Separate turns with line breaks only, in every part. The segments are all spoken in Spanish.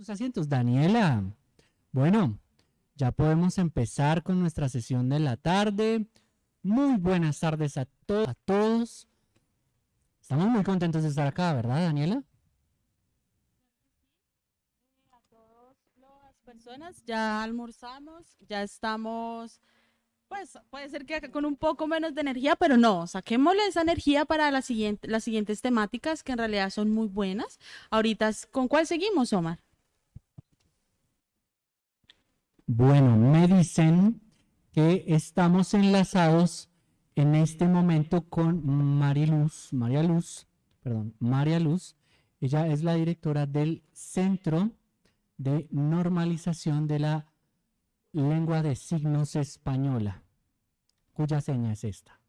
sus asientos. Daniela, bueno, ya podemos empezar con nuestra sesión de la tarde. Muy buenas tardes a, todos. Estamos muy contentos de estar acá, ¿verdad, Daniela?
A todas las personas, ya almorzamos, ya estamos, pues puede ser que con un poco menos de energía, pero no, saquémosle esa energía para la siguiente, las siguientes temáticas que en realidad son muy buenas. Ahorita, ¿con cuál seguimos, Omar?
Bueno, me dicen que estamos enlazados en este momento con Mariluz, María Luz, perdón, María Luz. Ella es la directora del Centro de Normalización de la Lengua de Signos Española, cuya seña es esta.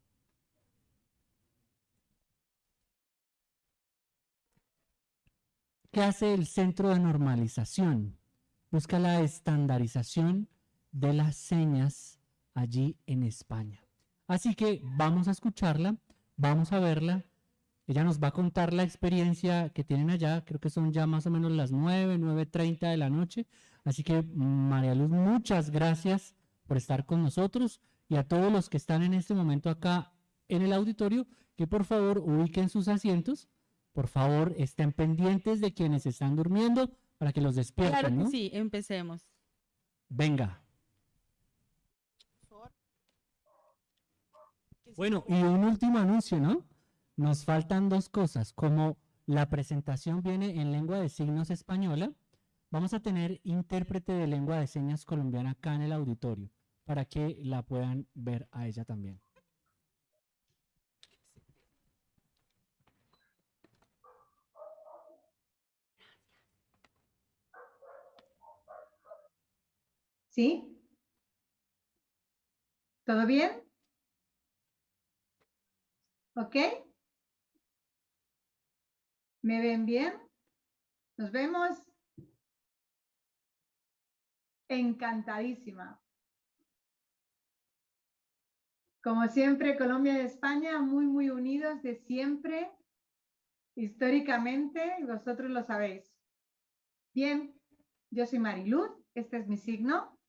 ¿Qué hace el Centro de Normalización? Busca la estandarización de las señas allí en España. Así que vamos a escucharla, vamos a verla. Ella nos va a contar la experiencia que tienen allá, creo que son ya más o menos las 9, 9.30 de la noche. Así que María Luz, muchas gracias por estar con nosotros y a todos los que están en este momento acá en el auditorio, que por favor ubiquen sus asientos, por favor estén pendientes de quienes están durmiendo, para que los despierten,
claro
que
sí, empecemos.
Venga. Bueno, y un último anuncio, ¿no? Nos faltan dos cosas, como la presentación viene en lengua de signos española, vamos a tener intérprete de lengua de señas colombiana acá en el auditorio, para que la puedan ver a ella también.
¿Sí? ¿Todo bien? ¿Ok? ¿Me ven bien? ¿Nos vemos? Encantadísima. Como siempre, Colombia y España muy, muy unidos de siempre, históricamente, vosotros lo sabéis. Bien, yo soy Mariluz, este es mi signo.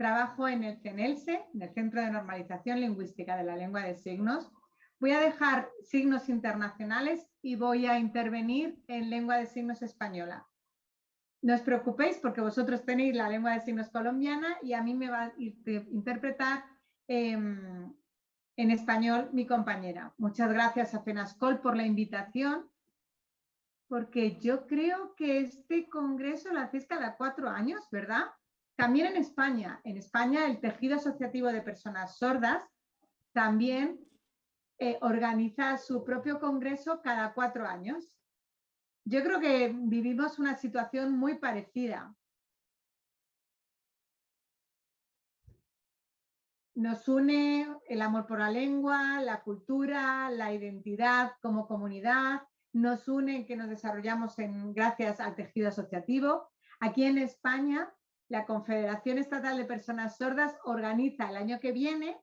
Trabajo en el CENELSE, en el Centro de Normalización Lingüística de la Lengua de Signos. Voy a dejar signos internacionales y voy a intervenir en lengua de signos española. No os preocupéis porque vosotros tenéis la lengua de signos colombiana y a mí me va a interpretar em, en español mi compañera. Muchas gracias a FENASCOL por la invitación porque yo creo que este congreso lo hacéis cada cuatro años, ¿verdad? También en España, en España el tejido asociativo de personas sordas también eh, organiza su propio congreso cada cuatro años. Yo creo que vivimos una situación muy parecida. Nos une el amor por la lengua, la cultura, la identidad como comunidad, nos une que nos desarrollamos gracias al tejido asociativo. Aquí en España la Confederación Estatal de Personas Sordas organiza el año que viene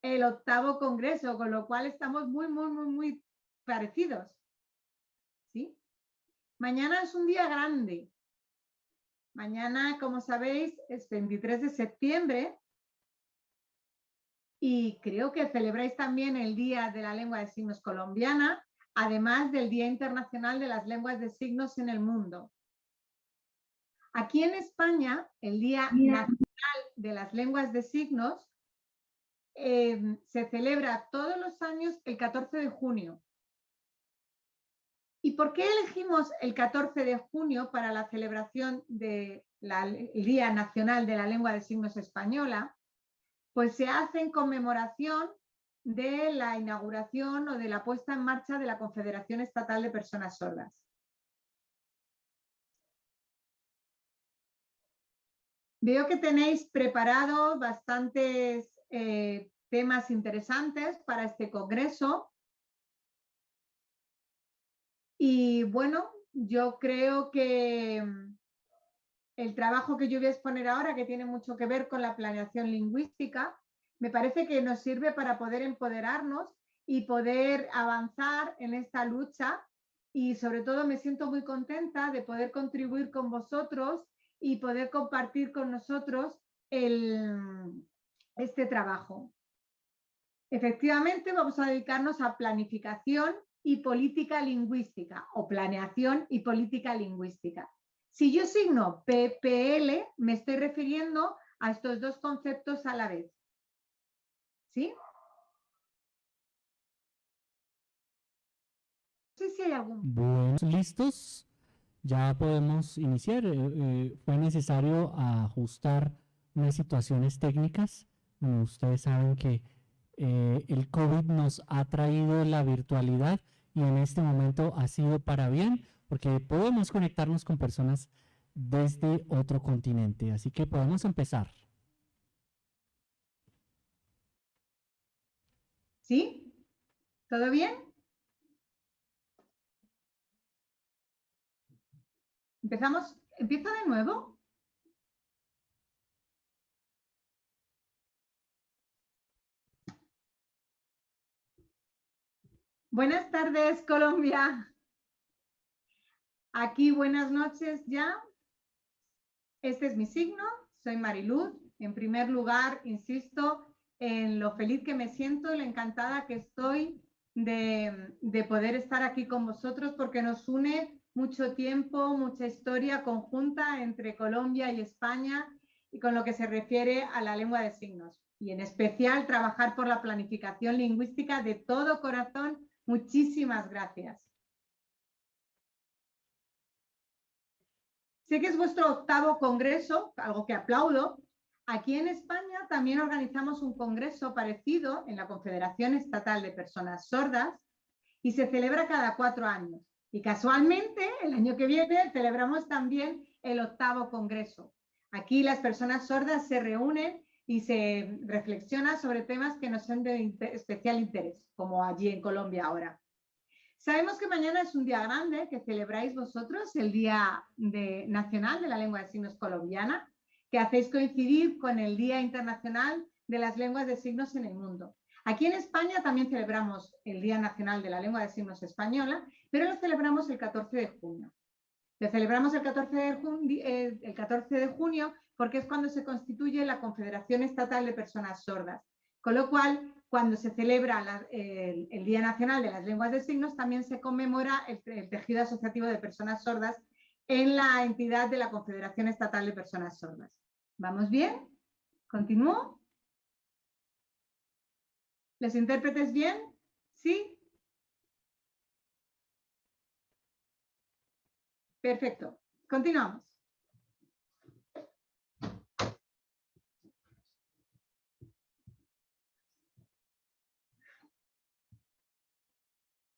el octavo congreso, con lo cual estamos muy, muy, muy, muy parecidos. ¿Sí? Mañana es un día grande. Mañana, como sabéis, es 23 de septiembre y creo que celebráis también el Día de la Lengua de Signos Colombiana, además del Día Internacional de las Lenguas de Signos en el Mundo. Aquí en España, el Día Nacional de las Lenguas de Signos em, se celebra todos los años el 14 de junio. ¿Y por qué elegimos el 14 de junio para la celebración del Día Nacional de la Lengua de Signos Española? Pues se hace en conmemoración de la inauguración o de la puesta en marcha de la Confederación Estatal de Personas Sordas. Veo que tenéis preparado bastantes eh, temas interesantes para este congreso. Y bueno, yo creo que mm, el trabajo que yo voy a exponer ahora, que tiene mucho que ver con la planeación lingüística, me parece que nos sirve para poder empoderarnos y poder avanzar en esta lucha y sobre todo me siento muy contenta de poder contribuir con vosotros y poder compartir con nosotros este trabajo. Efectivamente, vamos a dedicarnos a planificación y política lingüística o planeación y política lingüística. Si yo signo PPL, me estoy refiriendo a estos dos conceptos a la vez. ¿Sí? No sé si hay algún...
Listos. Ya podemos iniciar. Eh, eh, fue necesario ajustar unas situaciones técnicas. ustedes saben que eh, el COVID nos ha traído la virtualidad y en este momento ha sido para bien porque podemos conectarnos con personas desde otro continente. Así que podemos empezar.
¿Sí? ¿Todo bien? ¿Empezamos? ¿Empiezo de nuevo? Buenas tardes, Colombia. Aquí buenas noches ya. Este es mi signo, soy Mariluz. En primer lugar, insisto en lo feliz que me siento, la encantada que estoy de, de poder estar aquí con vosotros porque nos une mucho tiempo, mucha historia conjunta entre Colombia y España y con lo que se refiere a la lengua de signos. Y en especial trabajar por la planificación lingüística de todo corazón Muchísimas gracias. Sé que es vuestro octavo congreso, algo que aplaudo. Aquí en España también organizamos un congreso parecido en la Confederación Estatal de Personas Sordas y se celebra cada cuatro años. Y casualmente, el año que viene celebramos también el octavo congreso. Aquí las personas sordas se reúnen y se reflexiona sobre temas que nos son de especial interés, como allí en Colombia ahora. Sabemos que mañana es un día grande que celebráis vosotros, el Día Nacional de la Lengua de Signos Colombiana, que hacéis coincidir con el Día Internacional de las Lenguas de Signos en el Mundo. Aquí en España también celebramos el Día Nacional de la Lengua de Signos Española, pero lo celebramos el 14 de junio. Lo celebramos el 14 de, junio, eh, el 14 de junio porque es cuando se constituye la Confederación Estatal de Personas Sordas. Con lo cual, cuando se celebra el, Día Nacional de las Lenguas de Signos, también se conmemora el, tejido asociativo de personas sordas en la entidad de la Confederación Estatal de Personas Sordas. ¿Vamos bien? ¿Continúo? ¿Les intérpretes bien? ¿Sí? Perfecto. Continuamos.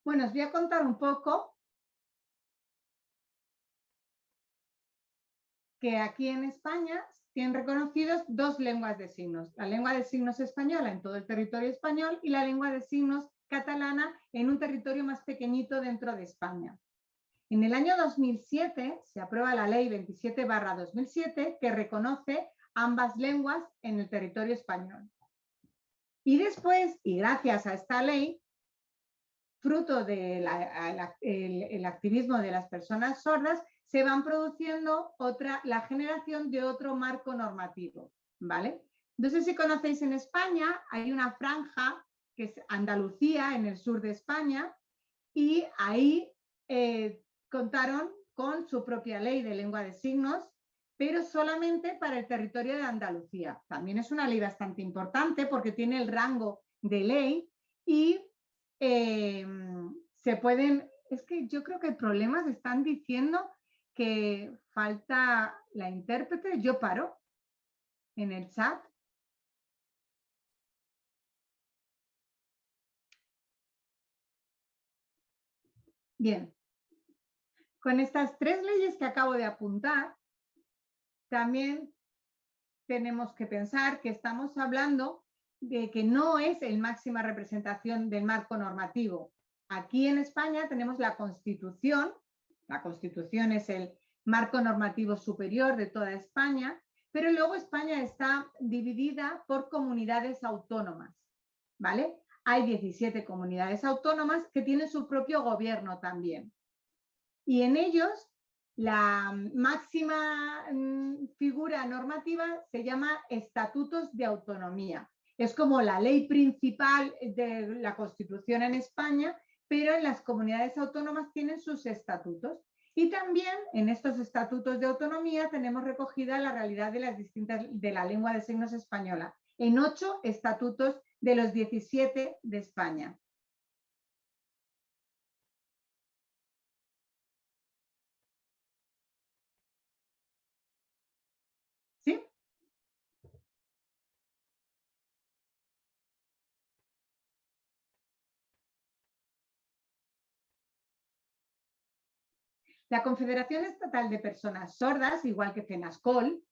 Bueno, os voy a contar un poco que aquí en España tienen reconocidos dos lenguas de signos, la lengua de signos española en todo el territorio español y la lengua de signos catalana en un territorio más pequeñito dentro de España. En el año 2007 se aprueba la ley 27 2007 que reconoce ambas lenguas en el territorio español. Y después, y gracias a esta ley, fruto del activismo de las personas sordas, se van produciendo otra, la generación de otro marco normativo, ¿vale? No sé si conocéis en España, hay una franja que es Andalucía, en el sur de España, y ahí eh, contaron con su propia ley de lengua de signos, pero solamente para el territorio de Andalucía. También es una ley bastante importante porque tiene el rango de ley y Em, se pueden, es que yo creo que problemas están diciendo que falta la intérprete, yo paro en el chat. Bien, con estas tres leyes que acabo de apuntar, también tenemos que pensar que estamos hablando de que no es el máxima representación del marco normativo. Aquí en España tenemos la Constitución, la Constitución es el marco normativo superior de toda España, pero luego España está dividida por comunidades autónomas, ¿vale? Hay 17 comunidades autónomas que tienen su propio gobierno también. y en ellos la máxima mm, figura normativa se llama estatutos de autonomía. Es como la ley principal de la Constitución en España, pero en las comunidades autónomas tienen sus estatutos. Y también en estos estatutos de autonomía tenemos recogida la realidad de las distintas de la lengua de signos española, en ocho estatutos de los 17 de España. La Confederación Estatal de Personas Sordas, igual que FENASCOL,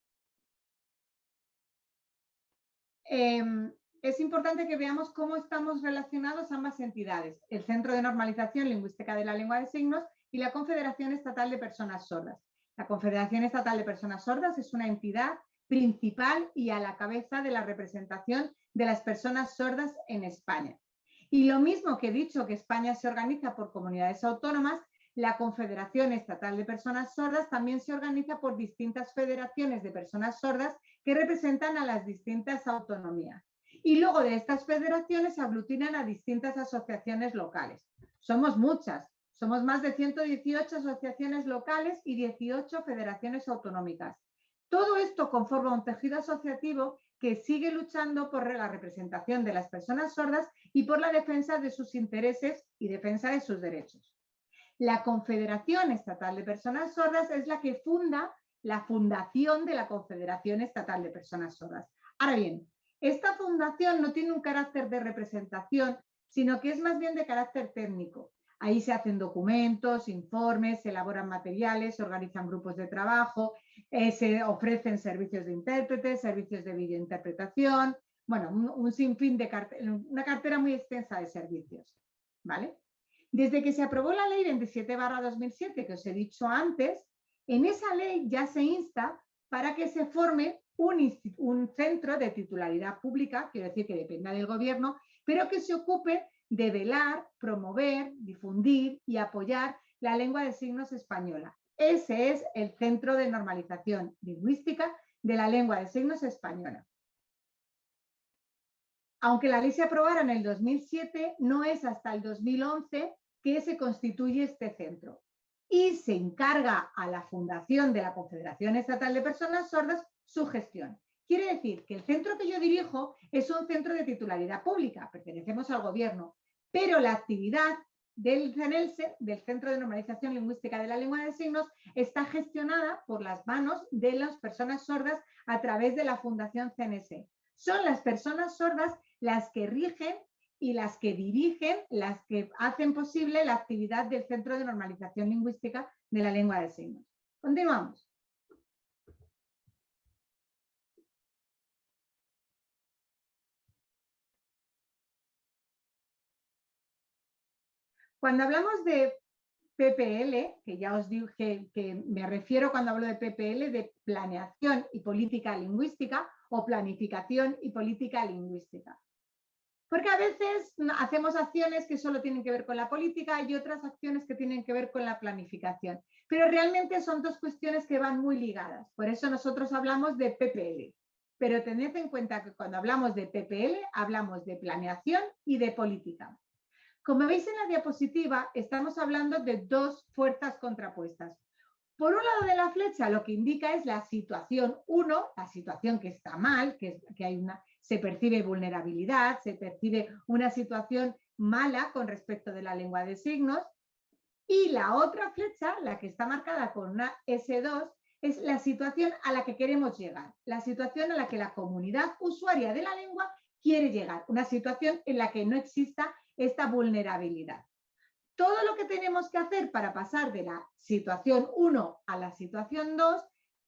em, es importante que veamos cómo estamos relacionados ambas entidades, el Centro de Normalización Lingüística de la Lengua de Signos y la Confederación Estatal de Personas Sordas. La Confederación Estatal de Personas Sordas es una entidad principal y a la cabeza de la representación de las personas sordas en España. Y lo mismo que he dicho que España se organiza por comunidades autónomas, la Confederación Estatal de Personas Sordas también se organiza por distintas federaciones de personas sordas que representan a las distintas autonomías. Y luego de estas federaciones aglutinan a distintas asociaciones locales. Somos muchas, somos más de 118 asociaciones locales y 18 federaciones autonómicas. Todo esto conforma un tejido asociativo que sigue luchando por la representación de las personas sordas y por la defensa de sus intereses y defensa de sus derechos. La Confederación Estatal de Personas Sordas es la que funda la fundación de la Confederación Estatal de Personas Sordas. Ahora bien, esta fundación no tiene un carácter de representación, sino que es más bien de carácter técnico. Ahí se hacen documentos, informes, se elaboran materiales, se organizan grupos de trabajo, eh, se ofrecen servicios de intérpretes, servicios de videointerpretación, bueno, un, sinfín de una cartera muy extensa de servicios. ¿vale? Desde que se aprobó la ley 27-2007, que os he dicho antes, en esa ley ya se insta para que se forme un, un, centro de titularidad pública, quiero decir que dependa del gobierno, pero que se ocupe de velar, promover, difundir y apoyar la lengua de signos española. Ese es el Centro de Normalización Lingüística de la Lengua de Signos Española. Aunque la ley se aprobara en el 2007, no es hasta el 2011 que se constituye este centro y se encarga a la Fundación de la Confederación Estatal de Personas Sordas su gestión. Quiere decir que el centro que yo dirijo es un centro de titularidad pública, pertenecemos al gobierno, pero la actividad del CENELSE, del Centro de Normalización Lingüística de la Lengua de Signos, está gestionada por las manos de las personas sordas a través de la Fundación CNS. Son las personas sordas las que rigen y las que dirigen, las que hacen posible la actividad del Centro de Normalización Lingüística de la Lengua de Signos. Continuamos. Cuando hablamos de PPL, que ya os dije que me refiero cuando hablo de PPL, de planeación y política lingüística o planificación y política lingüística. Porque a veces hacemos acciones que solo tienen que ver con la política y otras acciones que tienen que ver con la planificación. Pero realmente son dos cuestiones que van muy ligadas. Por eso nosotros hablamos de PPL. Pero tened en cuenta que cuando hablamos de PPL hablamos de planeación y de política. Como veis en la diapositiva, estamos hablando de dos fuerzas contrapuestas. Por un lado de la flecha lo que indica es la situación 1, la situación que está mal, que, que hay una, se percibe vulnerabilidad, se percibe una situación mala con respecto de la lengua de signos. Y la otra flecha, la que está marcada con una S2, es la situación a la que queremos llegar, la situación a la que la comunidad usuaria de la lengua quiere llegar, una situación en la que no exista esta vulnerabilidad. Todo lo que tenemos que hacer para pasar de la situación 1 a la situación 2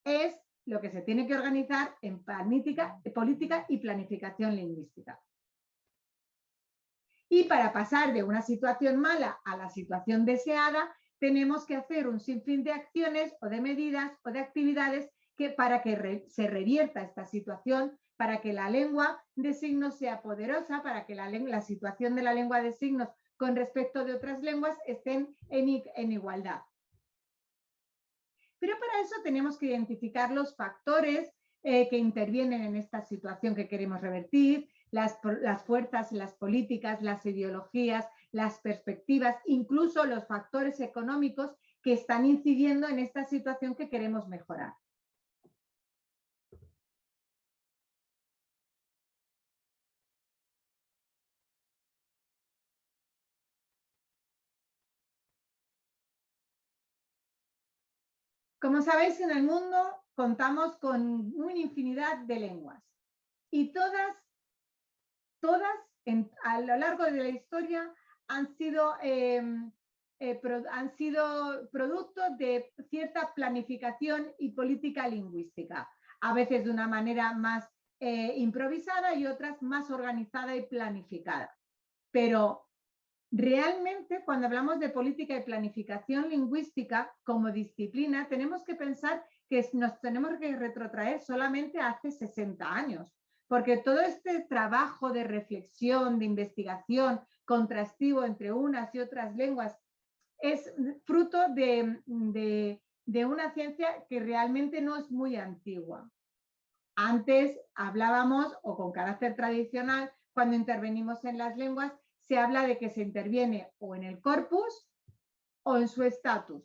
es lo que se tiene que organizar en política, política y planificación lingüística. Y para pasar de una situación mala a la situación deseada, tenemos que hacer un sinfín de acciones o de medidas o de actividades que, para que se revierta esta situación, para que la lengua de signos sea poderosa, para que la, situación de la lengua de signos con respecto de otras lenguas estén en igualdad. Pero para eso tenemos que identificar los factores eh, que intervienen en esta situación que queremos revertir, las, las fuerzas, las políticas, las ideologías, las perspectivas, incluso los factores económicos que están incidiendo en esta situación que queremos mejorar. Como sabéis, en el mundo contamos con una infinidad de lenguas y todas, todas a lo largo de la historia han sido, em, eh, han sido producto de cierta planificación y política lingüística, a veces de una manera más eh, improvisada y otras más organizada y planificada. Pero Realmente, cuando hablamos de política y planificación lingüística como disciplina, tenemos que pensar que nos tenemos que retrotraer solamente hace 60 años, porque todo este trabajo de reflexión, de investigación, contrastivo entre unas y otras lenguas, es fruto de, de una ciencia que realmente no es muy antigua. Antes hablábamos, o con carácter tradicional, cuando intervenimos en las lenguas, se habla de que se interviene o en el corpus o en su estatus.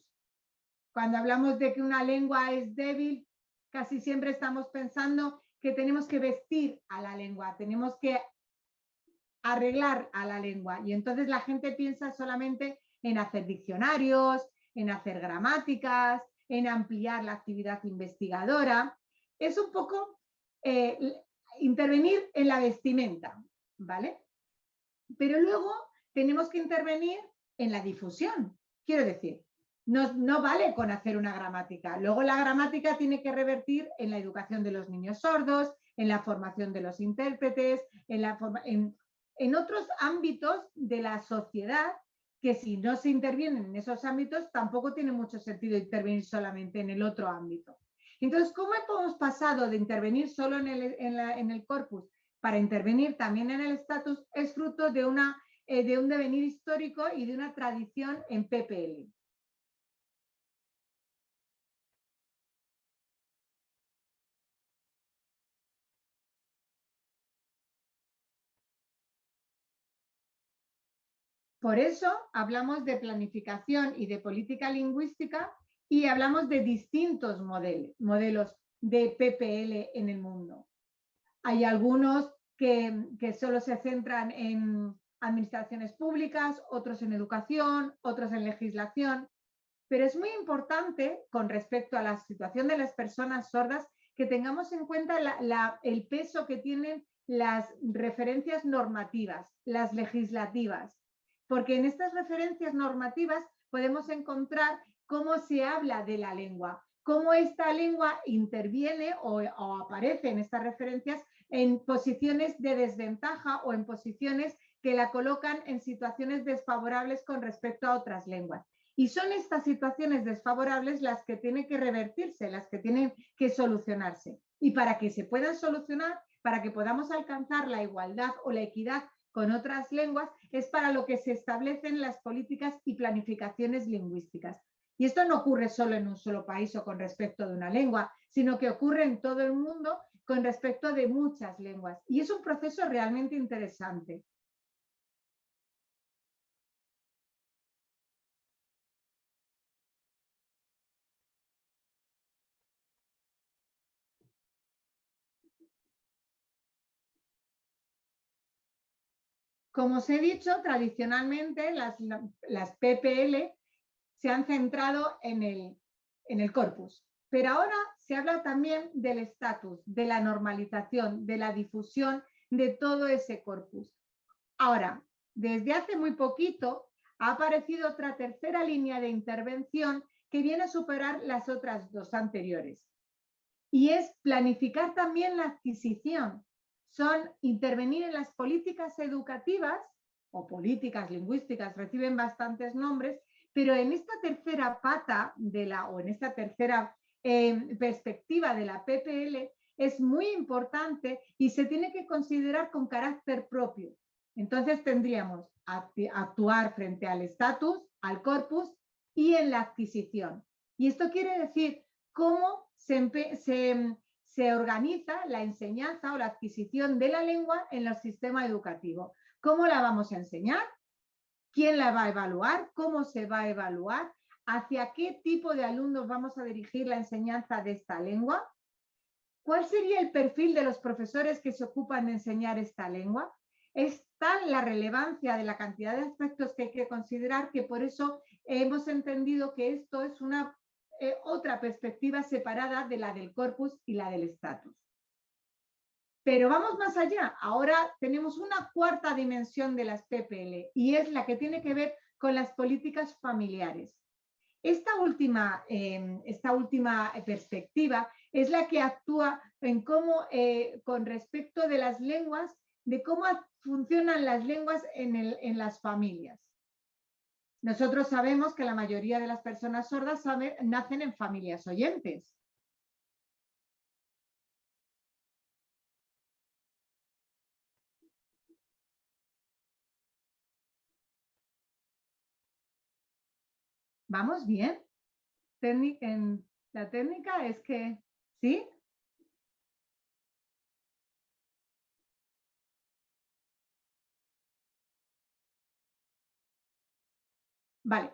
Cuando hablamos de que una lengua es débil, casi siempre estamos pensando que tenemos que vestir a la lengua, tenemos que arreglar a la lengua. Y entonces la gente piensa solamente en hacer diccionarios, en hacer gramáticas, en ampliar la actividad investigadora. Es un poco eh, intervenir en la vestimenta, ¿vale? Pero luego tenemos que intervenir en la difusión. Quiero decir, no, no, vale con hacer una gramática. Luego la gramática tiene que revertir en la educación de los niños sordos, en la formación de los intérpretes, en, la en, otros ámbitos de la sociedad que si no se intervienen en esos ámbitos tampoco tiene mucho sentido intervenir solamente en el otro ámbito. Entonces, ¿cómo hemos pasado de intervenir solo en el, en el corpus para intervenir también en el estatus es fruto de, una, eh, de un devenir histórico y de una tradición en PPL. Por eso hablamos de planificación y de política lingüística y hablamos de distintos modelos, modelos de PPL en el mundo. Hay algunos que, solo se centran en administraciones públicas, otros en educación, otros en legislación. Pero es muy importante con respecto a la situación de las personas sordas que tengamos en cuenta el peso que tienen las referencias normativas, las legislativas, porque en estas referencias normativas podemos encontrar cómo se habla de la lengua, cómo esta lengua interviene o, o aparece en estas referencias en posiciones de desventaja o en posiciones que la colocan en situaciones desfavorables con respecto a otras lenguas. Y son estas situaciones desfavorables las que tienen que revertirse, las que tienen que solucionarse. Y para que se puedan solucionar, para que podamos alcanzar la igualdad o la equidad con otras lenguas, es para lo que se establecen las políticas y planificaciones lingüísticas. Y esto no ocurre solo en un solo país o con respecto de una lengua, sino que ocurre en todo el mundo con respecto de muchas lenguas. Y es un proceso realmente interesante. Como os he dicho, tradicionalmente las, las PPL se han centrado en el, en el corpus. Pero ahora se habla también del estatus, de la normalización, de la difusión de todo ese corpus. Ahora, desde hace muy poquito ha aparecido otra tercera línea de intervención que viene a superar las otras dos anteriores. Y es planificar también la adquisición. Son intervenir en las políticas educativas o políticas lingüísticas, reciben bastantes nombres, pero en esta tercera pata de la, o en esta tercera perspectiva de la PPL es muy importante y se tiene que considerar con carácter propio. Entonces tendríamos actuar frente al estatus, al corpus y en la adquisición. Y esto quiere decir cómo se, organiza la enseñanza o la adquisición de la lengua en el sistema educativo. ¿Cómo la vamos a enseñar? ¿Quién la va a evaluar? ¿Cómo se va a evaluar? ¿Hacia qué tipo de alumnos vamos a dirigir la enseñanza de esta lengua? ¿Cuál sería el perfil de los profesores que se ocupan de enseñar esta lengua? Es tal la relevancia de la cantidad de aspectos que hay que considerar que por eso hemos entendido que esto es una eh, otra perspectiva separada de la del corpus y la del estatus. Pero vamos más allá. Ahora tenemos una cuarta dimensión de las PPL y es la que tiene que ver con las políticas familiares. Esta última, em, esta última perspectiva es la que actúa en cómo, eh, con respecto de las lenguas, de cómo funcionan las lenguas en, en las familias. Nosotros sabemos que la mayoría de las personas sordas nacen en familias oyentes. ¿Vamos bien? en la técnica es que, ¿sí? Vale.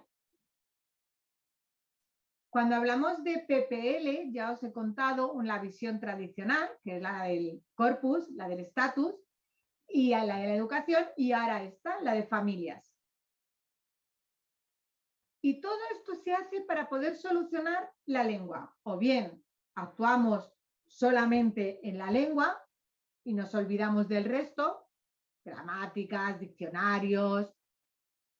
Cuando hablamos de PPL, ya os he contado la visión tradicional, que es la del corpus, la del estatus, y la de la educación, y ahora está la de familias. Y todo esto se hace para poder solucionar la lengua. O bien actuamos solamente en la lengua y nos olvidamos del resto, gramáticas, diccionarios.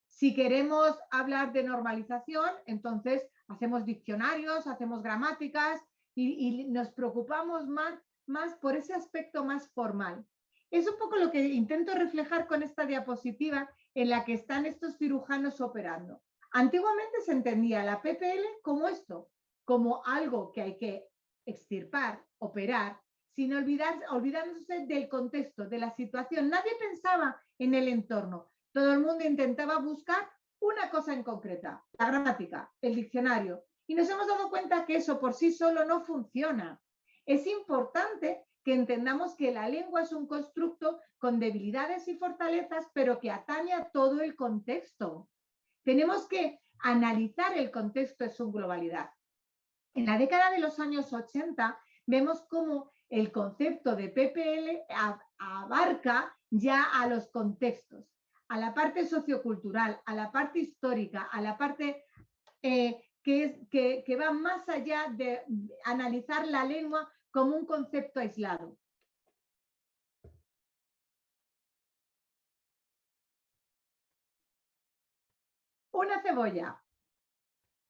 Si queremos hablar de normalización, entonces hacemos diccionarios, hacemos gramáticas y, nos preocupamos más, más por ese aspecto más formal. Es un poco lo que intento reflejar con esta diapositiva en la que están estos cirujanos operando. Antiguamente se entendía la PPL como esto, como algo que hay que extirpar, operar, sin olvidar, olvidándose del contexto, de la situación. Nadie pensaba en el entorno. Todo el mundo intentaba buscar una cosa en concreta, la gramática, el diccionario. Y nos hemos dado cuenta que eso por sí solo no funciona. Es importante que entendamos que la lengua es un constructo con debilidades y fortalezas, pero que atañe a todo el contexto. Tenemos que analizar el contexto en su globalidad. En la década de los años 80 vemos cómo el concepto de PPL abarca ya a los contextos, a la parte sociocultural, a la parte histórica, a la parte eh, que va más allá de analizar la lengua como un concepto aislado. Una cebolla.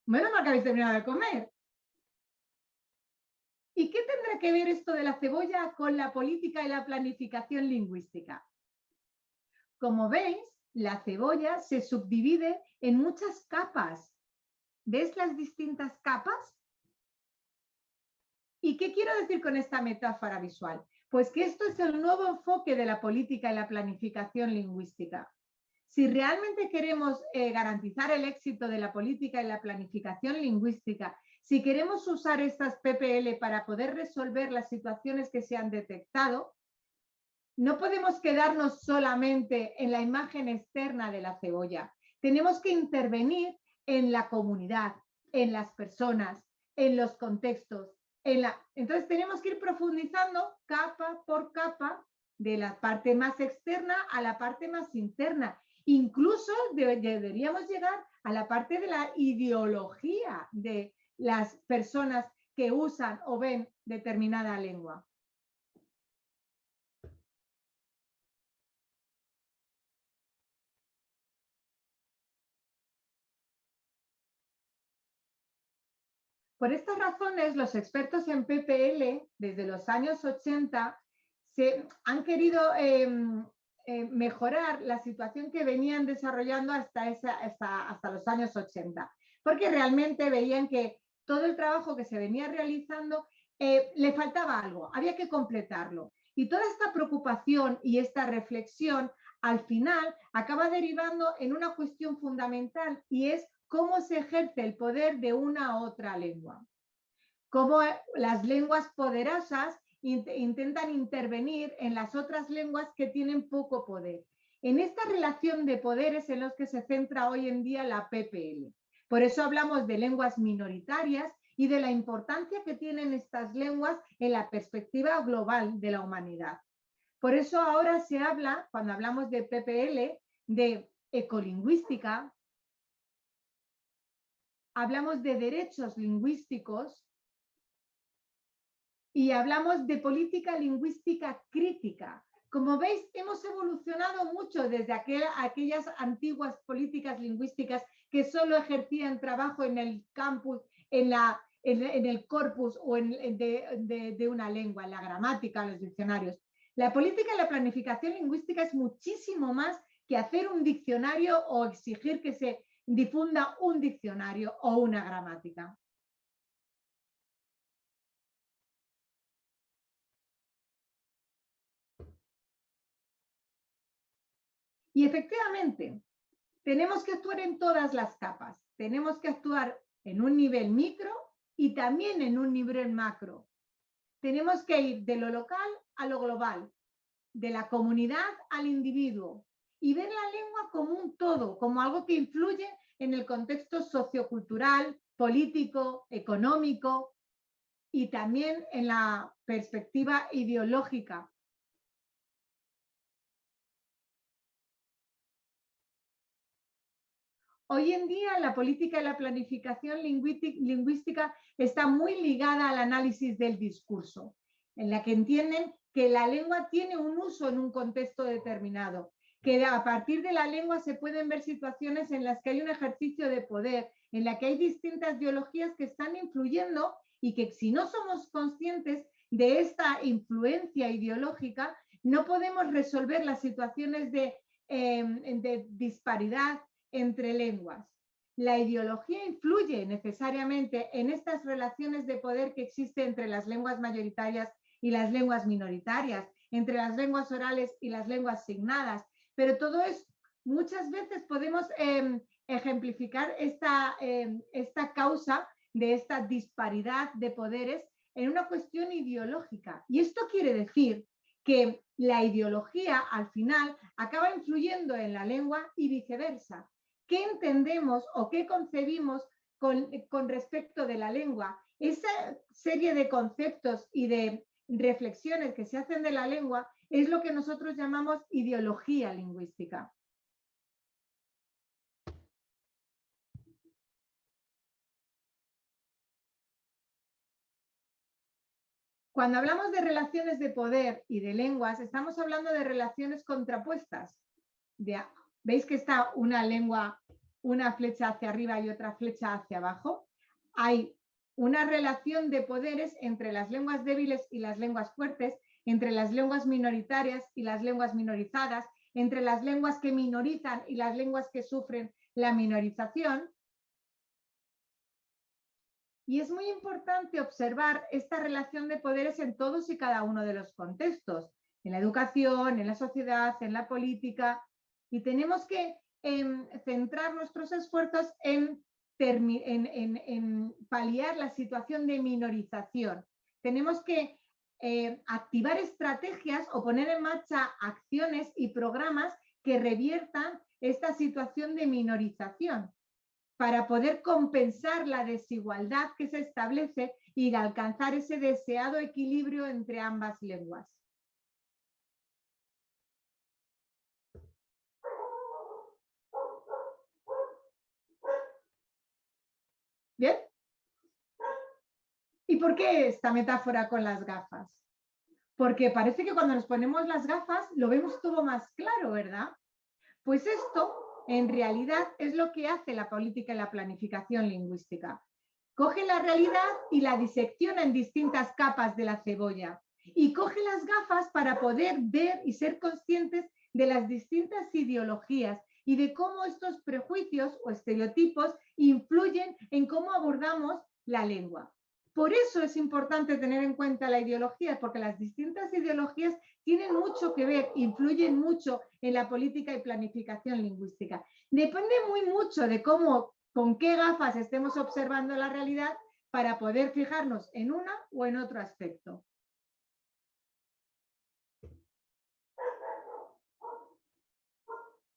Bueno, no habéis terminado de comer. ¿Y qué tendrá que ver esto de la cebolla con la política y la planificación lingüística? Como veis, la cebolla se subdivide en muchas capas. ¿Ves las distintas capas? ¿Y qué quiero decir con esta metáfora visual? Pues que esto es el nuevo enfoque de la política y la planificación lingüística. Si realmente queremos eh, garantizar el éxito de la política y la planificación lingüística, si queremos usar estas PPL para poder resolver las situaciones que se han detectado, no podemos quedarnos solamente en la imagen externa de la cebolla. Tenemos que intervenir en la comunidad, en las personas, en los contextos. Entonces tenemos que ir profundizando capa por capa de la parte más externa a la parte más interna. Incluso deberíamos llegar a la parte de la ideología de las personas que usan o ven determinada lengua. Por estas razones, los expertos en PPL, desde los años 80, se han querido em, eh, mejorar la situación que venían desarrollando hasta, los años 80, porque realmente veían que todo el trabajo que se venía realizando eh, le faltaba algo, había que completarlo. Y toda esta preocupación y esta reflexión al final acaba derivando en una cuestión fundamental y es cómo se ejerce el poder de una u otra lengua. cómo las lenguas poderosas intentan intervenir en las otras lenguas que tienen poco poder. En esta relación de poderes en los que se centra hoy en día la PPL. Por eso hablamos de lenguas minoritarias y de la importancia que tienen estas lenguas en la perspectiva global de la humanidad. Por eso ahora se habla, cuando hablamos de PPL, de ecolingüística, hablamos de derechos lingüísticos y hablamos de política lingüística crítica. Como veis, hemos evolucionado mucho desde aquellas antiguas políticas lingüísticas que solo ejercían trabajo en el campus, en, el corpus o en, de, de una lengua, en la gramática, los diccionarios. La política y la planificación lingüística es muchísimo más que hacer un diccionario o exigir que se difunda un diccionario o una gramática. Y efectivamente, tenemos que actuar en todas las capas. Tenemos que actuar en un nivel micro y también en un nivel macro. Tenemos que ir de lo local a lo global, de la comunidad al individuo y ver la lengua como un todo, como algo que influye en el contexto sociocultural, político, económico y también en la perspectiva ideológica Hoy en día la política y la planificación lingüística está muy ligada al análisis del discurso, en la que entienden que la lengua tiene un uso en un contexto determinado, que a partir de la lengua se pueden ver situaciones en las que hay un ejercicio de poder, en la que hay distintas ideologías que están influyendo y que si no somos conscientes de esta influencia ideológica, no podemos resolver las situaciones de, em, de disparidad, entre lenguas. La ideología influye necesariamente en estas relaciones de poder que existen entre las lenguas mayoritarias y las lenguas minoritarias, entre las lenguas orales y las lenguas signadas, pero todo es, muchas veces podemos em, ejemplificar esta, em, esta causa de esta disparidad de poderes en una cuestión ideológica. Y esto quiere decir que la ideología al final acaba influyendo en la lengua y viceversa qué entendemos o qué concebimos con, con respecto de la lengua. Esa serie de conceptos y de reflexiones que se hacen de la lengua es lo que nosotros llamamos ideología lingüística. Cuando hablamos de relaciones de poder y de lenguas, estamos hablando de relaciones contrapuestas, de ¿Veis que está una lengua, una flecha hacia arriba y otra flecha hacia abajo? Hay una relación de poderes entre las lenguas débiles y las lenguas fuertes, entre las lenguas minoritarias y las lenguas minorizadas, entre las lenguas que minorizan y las lenguas que sufren la minorización. Y es muy importante observar esta relación de poderes en todos y cada uno de los contextos, en la educación, en la sociedad, en la política, y tenemos que em, centrar nuestros esfuerzos en, paliar la situación de minorización. Tenemos que eh, activar estrategias o poner en marcha acciones y programas que reviertan esta situación de minorización para poder compensar la desigualdad que se establece y alcanzar ese deseado equilibrio entre ambas lenguas. ¿Bien? ¿Y por qué esta metáfora con las gafas? Porque parece que cuando nos ponemos las gafas lo vemos todo más claro, ¿verdad? Pues esto en realidad es lo que hace la política y la planificación lingüística. Coge la realidad y la disecciona en distintas capas de la cebolla y coge las gafas para poder ver y ser conscientes de las distintas ideologías y de cómo estos prejuicios o estereotipos influyen en cómo abordamos la lengua. Por eso es importante tener en cuenta la ideología, porque las distintas ideologías tienen mucho que ver, influyen mucho en la política y planificación lingüística. Depende muy mucho de cómo, con qué gafas estemos observando la realidad, para poder fijarnos en una o en otro aspecto.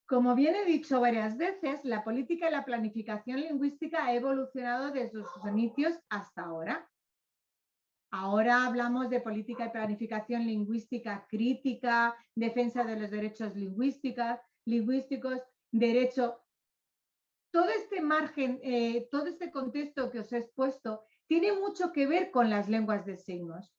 Como bien he dicho varias veces, la política y la planificación lingüística ha evolucionado desde sus inicios hasta ahora. Ahora hablamos de política y planificación lingüística crítica, defensa de los derechos lingüísticos, derecho. Todo este margen, eh, todo este contexto que os he expuesto tiene mucho que ver con las lenguas de signos.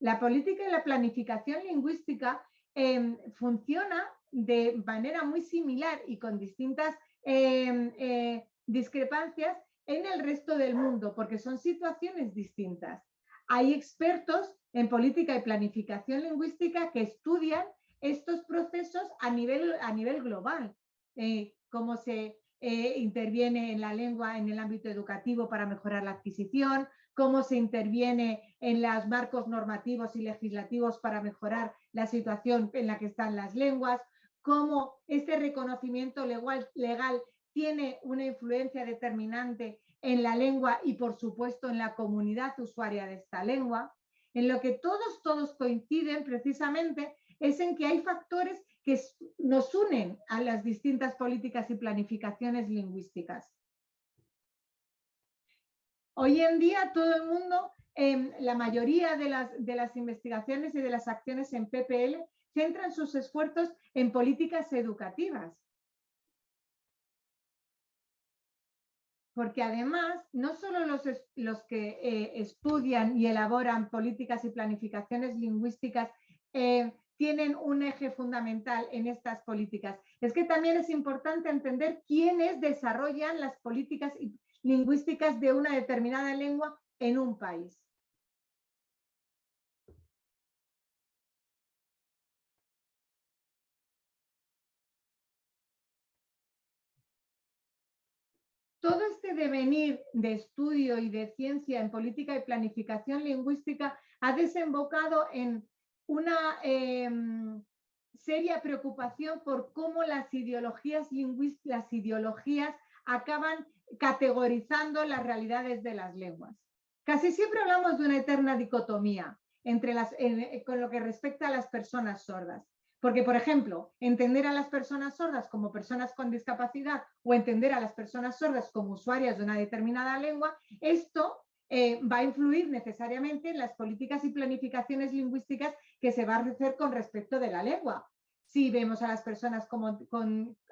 La política y la planificación lingüística em, funciona de manera muy similar y con distintas em, eh, discrepancias en el resto del mundo, porque son situaciones distintas. Hay expertos en política y planificación lingüística que estudian estos procesos a nivel, a nivel global, eh, cómo se eh, interviene en la lengua en el ámbito educativo para mejorar la adquisición, cómo se interviene en los marcos normativos y legislativos para mejorar la situación en la que están las lenguas, cómo este reconocimiento legal, legal tiene una influencia determinante en la lengua y por supuesto en la comunidad usuaria de esta lengua. En lo que todos, todos coinciden precisamente es en que hay factores que nos unen a las distintas políticas y planificaciones lingüísticas. Hoy en día todo el mundo, em, la mayoría de las, de las investigaciones y de las acciones en PPL centran sus esfuerzos en políticas educativas. Porque además, no solo los, que eh, estudian y elaboran políticas y planificaciones lingüísticas eh, tienen un eje fundamental en estas políticas, es que también es importante entender quiénes desarrollan las políticas lingüísticas de una determinada lengua en un país. Devenir de estudio y de ciencia en política y planificación lingüística ha desembocado en una em, seria preocupación por cómo las ideologías lingüísticas, las ideologías acaban categorizando las realidades de las lenguas. Casi siempre hablamos de una eterna dicotomía entre las, con lo que respecta a las personas sordas. Porque, por ejemplo, entender a las personas sordas como personas con discapacidad o entender a las personas sordas como usuarias de una determinada lengua, esto eh, va a influir necesariamente en las políticas y planificaciones lingüísticas que se va a hacer con respecto de la lengua. Si vemos a las personas, como,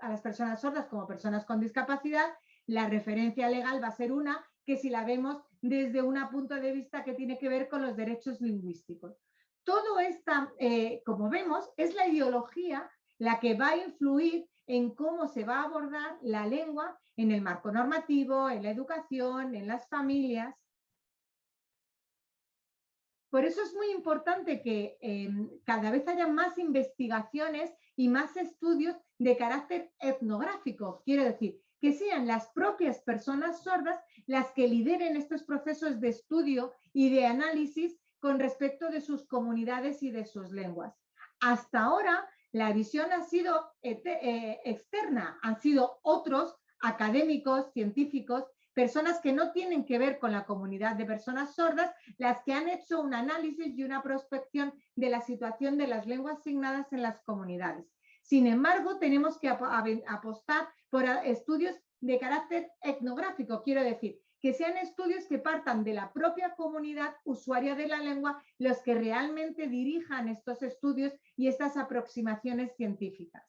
a las personas sordas como personas con discapacidad, la referencia legal va a ser una que si la vemos desde un punto de vista que tiene que ver con los derechos lingüísticos todo esta, eh, como vemos, es la ideología la que va a influir en cómo se va a abordar la lengua en el marco normativo, en la educación, en las familias. Por eso es muy importante que em, cada vez haya más investigaciones y más estudios de carácter etnográfico. Quiero decir, que sean las propias personas sordas las que lideren estos procesos de estudio y de análisis con respecto de sus comunidades y de sus lenguas. Hasta ahora, la visión ha sido eh, externa, han sido otros académicos, científicos, personas que no tienen que ver con la comunidad de personas sordas, las que han hecho un análisis y una prospección de la situación de las lenguas asignadas en las comunidades. Sin embargo, tenemos que apostar por estudios de carácter etnográfico, quiero decir, que sean estudios que partan de la propia comunidad usuaria de la lengua los que realmente dirijan estos estudios y estas aproximaciones científicas.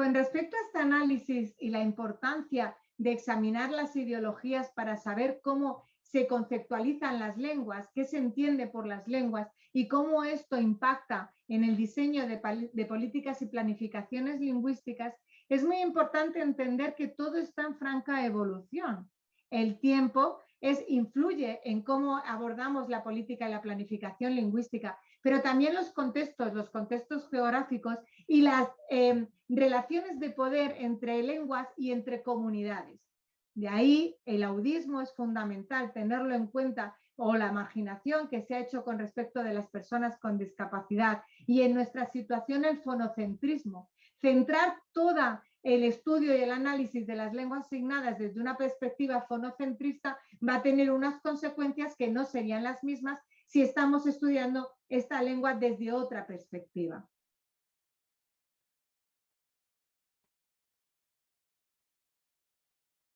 Con respecto a este análisis y la importancia de examinar las ideologías para saber cómo se conceptualizan las lenguas, qué se entiende por las lenguas y cómo esto impacta en el diseño de, políticas y planificaciones lingüísticas, es muy importante entender que todo está en franca evolución. El tiempo es, influye en cómo abordamos la política y la planificación lingüística, pero también los contextos, los contextos geográficos y las em, relaciones de poder entre lenguas y entre comunidades. De ahí el audismo es fundamental tenerlo en cuenta o la marginación que se ha hecho con respecto de las personas con discapacidad y en nuestra situación el fonocentrismo. Centrar todo el estudio y el análisis de las lenguas asignadas desde una perspectiva fonocentrista va a tener unas consecuencias que no serían las mismas si estamos estudiando esta lengua desde otra perspectiva.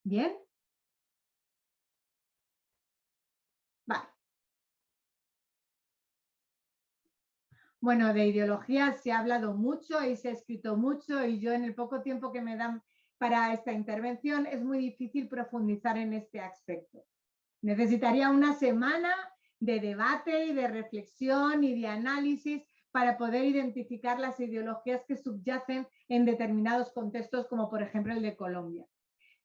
Bien. Vale. Bueno, de ideología se ha hablado mucho y se ha escrito mucho y yo en el poco tiempo que me dan para esta intervención es muy difícil profundizar en este aspecto. Necesitaría una semana de debate y de reflexión y de análisis para poder identificar las ideologías que subyacen en determinados contextos, como por ejemplo el de Colombia.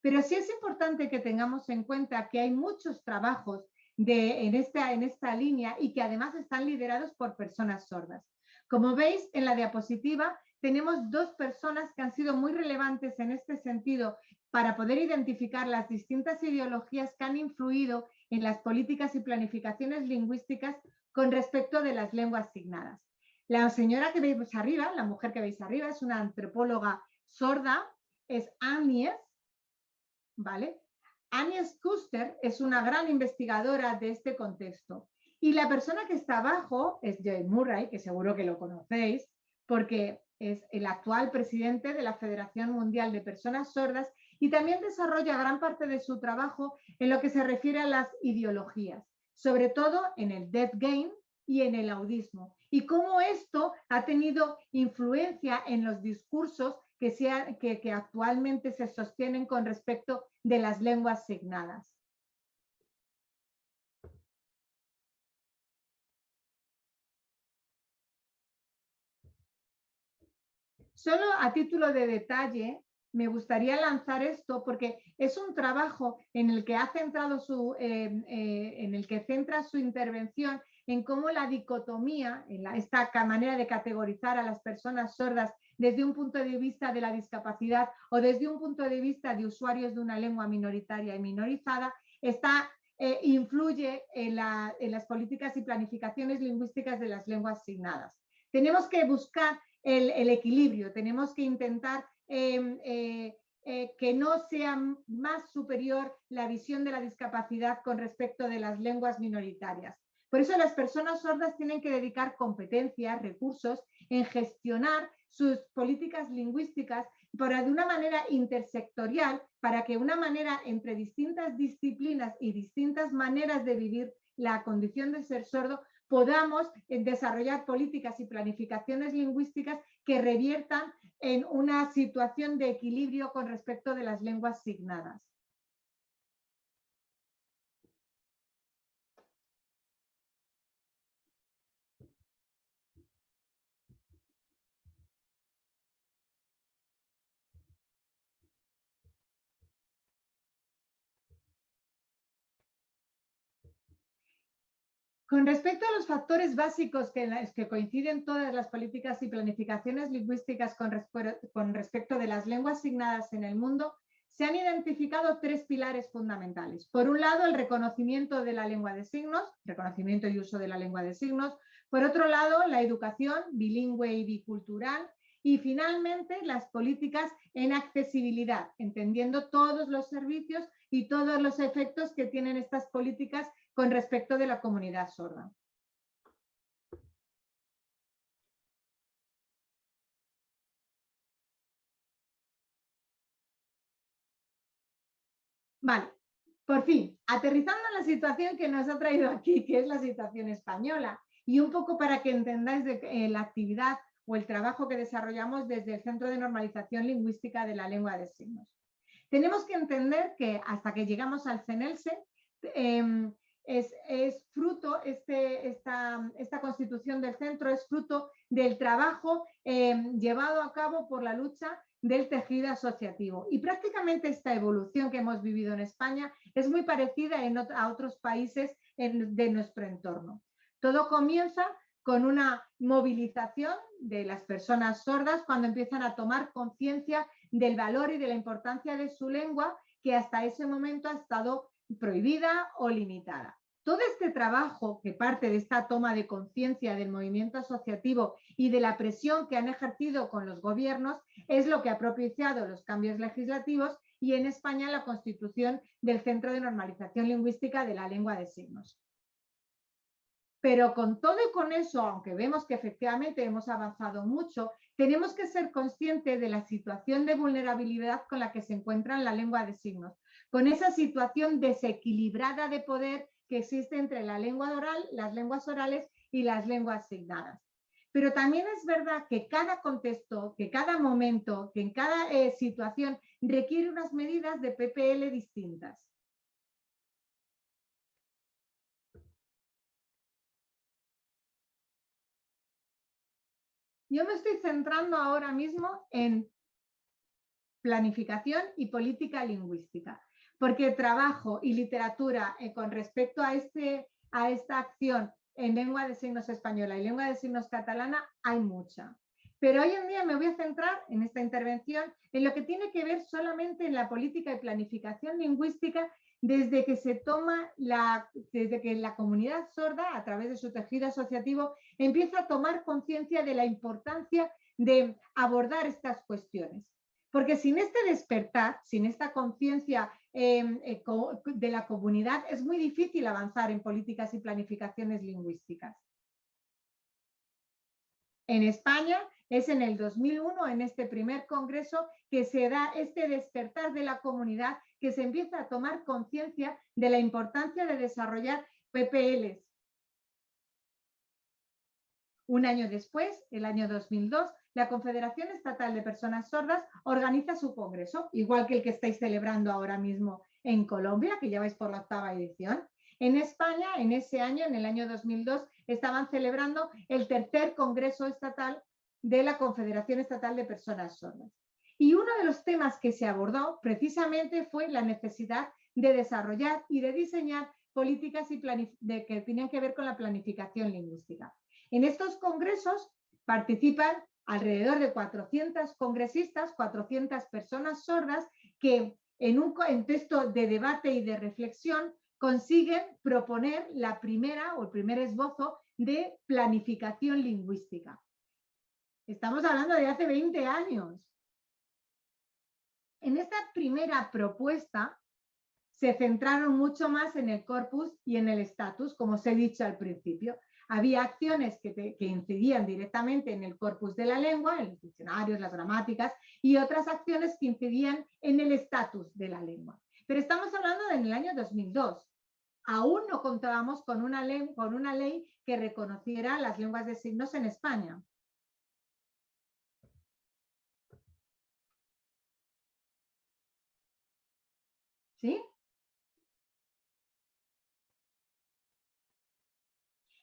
Pero sí es importante que tengamos en cuenta que hay muchos trabajos de, en, esta, en esta línea y que además están liderados por personas sordas. Como veis en la diapositiva, tenemos dos personas que han sido muy relevantes en este sentido para poder identificar las distintas ideologías que han influido en las políticas y planificaciones lingüísticas con respecto de las lenguas asignadas. La señora que veis arriba, la mujer que veis arriba, es una antropóloga sorda, es Agnes, ¿vale? Agnes Kuster es una gran investigadora de este contexto. Y la persona que está abajo es Joy Murray, que seguro que lo conocéis, porque es el actual presidente de la Federación Mundial de Personas Sordas y también desarrolla gran parte de su trabajo en lo que se refiere a las ideologías, sobre todo en el dead game y en el audismo, y cómo esto ha tenido influencia en los discursos que, actualmente se sostienen con respecto de las lenguas signadas. Solo a título de detalle, me gustaría lanzar esto porque es un trabajo en el que ha centrado su, eh, eh, en el que centra su intervención en cómo la dicotomía, en esta manera de categorizar a las personas sordas desde un punto de vista de la discapacidad o desde un punto de vista de usuarios de una lengua minoritaria y minorizada, está, eh, influye en, las políticas y planificaciones lingüísticas de las lenguas asignadas. Tenemos que buscar el, equilibrio, tenemos que intentar em, eh, eh, que no sea más superior la visión de la discapacidad con respecto de las lenguas minoritarias. Por eso las personas sordas tienen que dedicar competencias, recursos en gestionar sus políticas lingüísticas para de una manera intersectorial, para que una manera entre distintas disciplinas y distintas maneras de vivir la condición de ser sordo podamos eh, desarrollar políticas y planificaciones lingüísticas que reviertan en una situación de equilibrio con respecto de las lenguas signadas. Con respecto a los factores básicos que, coinciden todas las políticas y planificaciones lingüísticas con, con respecto de las lenguas asignadas en el mundo, se han identificado tres pilares fundamentales. Por un lado, el reconocimiento de la lengua de signos, reconocimiento y uso de la lengua de signos. Por otro lado, la educación bilingüe y bicultural. Y finalmente, las políticas en accesibilidad, entendiendo todos los servicios y todos los efectos que tienen estas políticas con respecto de la comunidad sorda. Vale, por fin, aterrizando en la situación que nos ha traído aquí, que es la situación española, y un poco para que entendáis eh, la actividad o el trabajo que desarrollamos desde el Centro de Normalización Lingüística de la Lengua de Signos. Tenemos que entender que hasta que llegamos al CENELSE, em, es, fruto, este, esta, constitución del centro es fruto del trabajo eh, llevado a cabo por la lucha del tejido asociativo. Y prácticamente esta evolución que hemos vivido en España es muy parecida en, a otros países de nuestro entorno. Todo comienza con una movilización de las personas sordas cuando empiezan a tomar conciencia del valor y de la importancia de su lengua que hasta ese momento ha estado prohibida o limitada. todo este trabajo que parte de esta toma de conciencia del movimiento asociativo y de la presión que han ejercido con los gobiernos es lo que ha propiciado los cambios legislativos y en España la constitución del Centro de Normalización Lingüística de la Lengua de Signos. Pero con todo y con eso, aunque vemos que efectivamente hemos avanzado mucho, tenemos que ser conscientes de la situación de vulnerabilidad con la que se encuentra la lengua de signos, con esa situación desequilibrada de poder que existe entre la lengua oral, las lenguas orales y las lenguas signadas. Pero también es verdad que cada contexto, que cada momento, que en cada eh, situación requiere unas medidas de PPL distintas. Yo me estoy centrando ahora mismo en planificación y política lingüística, porque trabajo y literatura eh, con respecto a, este, a esta acción en lengua de signos española y lengua de signos catalana hay mucha. Pero hoy en día me voy a centrar en esta intervención en lo que tiene que ver solamente en la política y planificación lingüística desde que se toma desde que la comunidad sorda, a través de su tejido asociativo, empieza a tomar conciencia de la importancia de abordar estas cuestiones. Porque sin este despertar, sin esta conciencia em, eh, de la comunidad, es muy difícil avanzar en políticas y planificaciones lingüísticas. En España es en el 2001, en este primer congreso, que se da este despertar de la comunidad, que se empieza a tomar conciencia de la importancia de desarrollar PPLs. Un año después, el año 2002, la Confederación Estatal de Personas Sordas organiza su congreso, igual que el que estáis celebrando ahora mismo en Colombia, que ya vais por la octava edición. En España, en ese año, en el año 2002, estaban celebrando el tercer Congreso Estatal de la Confederación Estatal de Personas Sordas. Y uno de los temas que se abordó precisamente fue la necesidad de desarrollar y de diseñar políticas y que tenían que ver con la planificación lingüística. En estos congresos participan alrededor de 400 congresistas, 400 personas sordas que en un contexto de debate y de reflexión consiguen proponer la primera o el primer esbozo de planificación lingüística. Estamos hablando de hace 20 años. En esta primera propuesta se centraron mucho más en el corpus y en el estatus, como os he dicho al principio. Había acciones que, incidían directamente en el corpus de la lengua, en los diccionarios, las gramáticas, y otras acciones que incidían en el estatus de la lengua. Pero estamos hablando del año 2002. Aún no contábamos con una, con una ley que reconociera las lenguas de signos en España.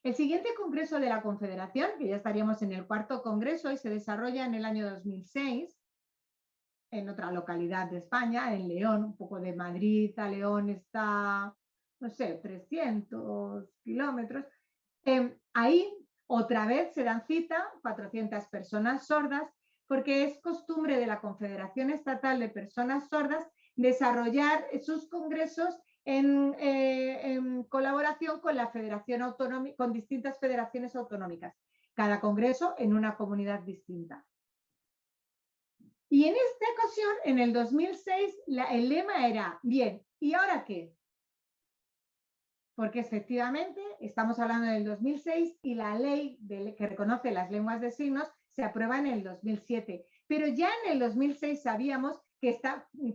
El siguiente congreso de la Confederación, que ya estaríamos en el cuarto congreso y se desarrolla en el año 2006, en otra localidad de España, en León, un poco de Madrid a León está, no sé, 300 kilómetros. Em, ahí otra vez se dan cita 400 personas sordas porque es costumbre de la Confederación Estatal de Personas Sordas desarrollar sus congresos eh, en, colaboración con la Federación Autonómica, con distintas federaciones autonómicas, cada congreso en una comunidad distinta. Y en esta ocasión, en el 2006, el lema era, bien, ¿y ahora qué? Porque efectivamente estamos hablando del 2006 y la ley que reconoce las lenguas de signos se aprueba en el 2007. Pero ya en el 2006 sabíamos que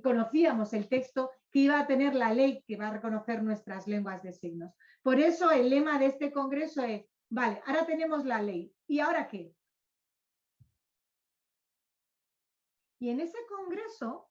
conocíamos el texto que iba a tener la ley que va a reconocer nuestras lenguas de signos. Por eso el lema de este congreso es, vale, ahora tenemos la ley, ¿y ahora qué? Y en ese congreso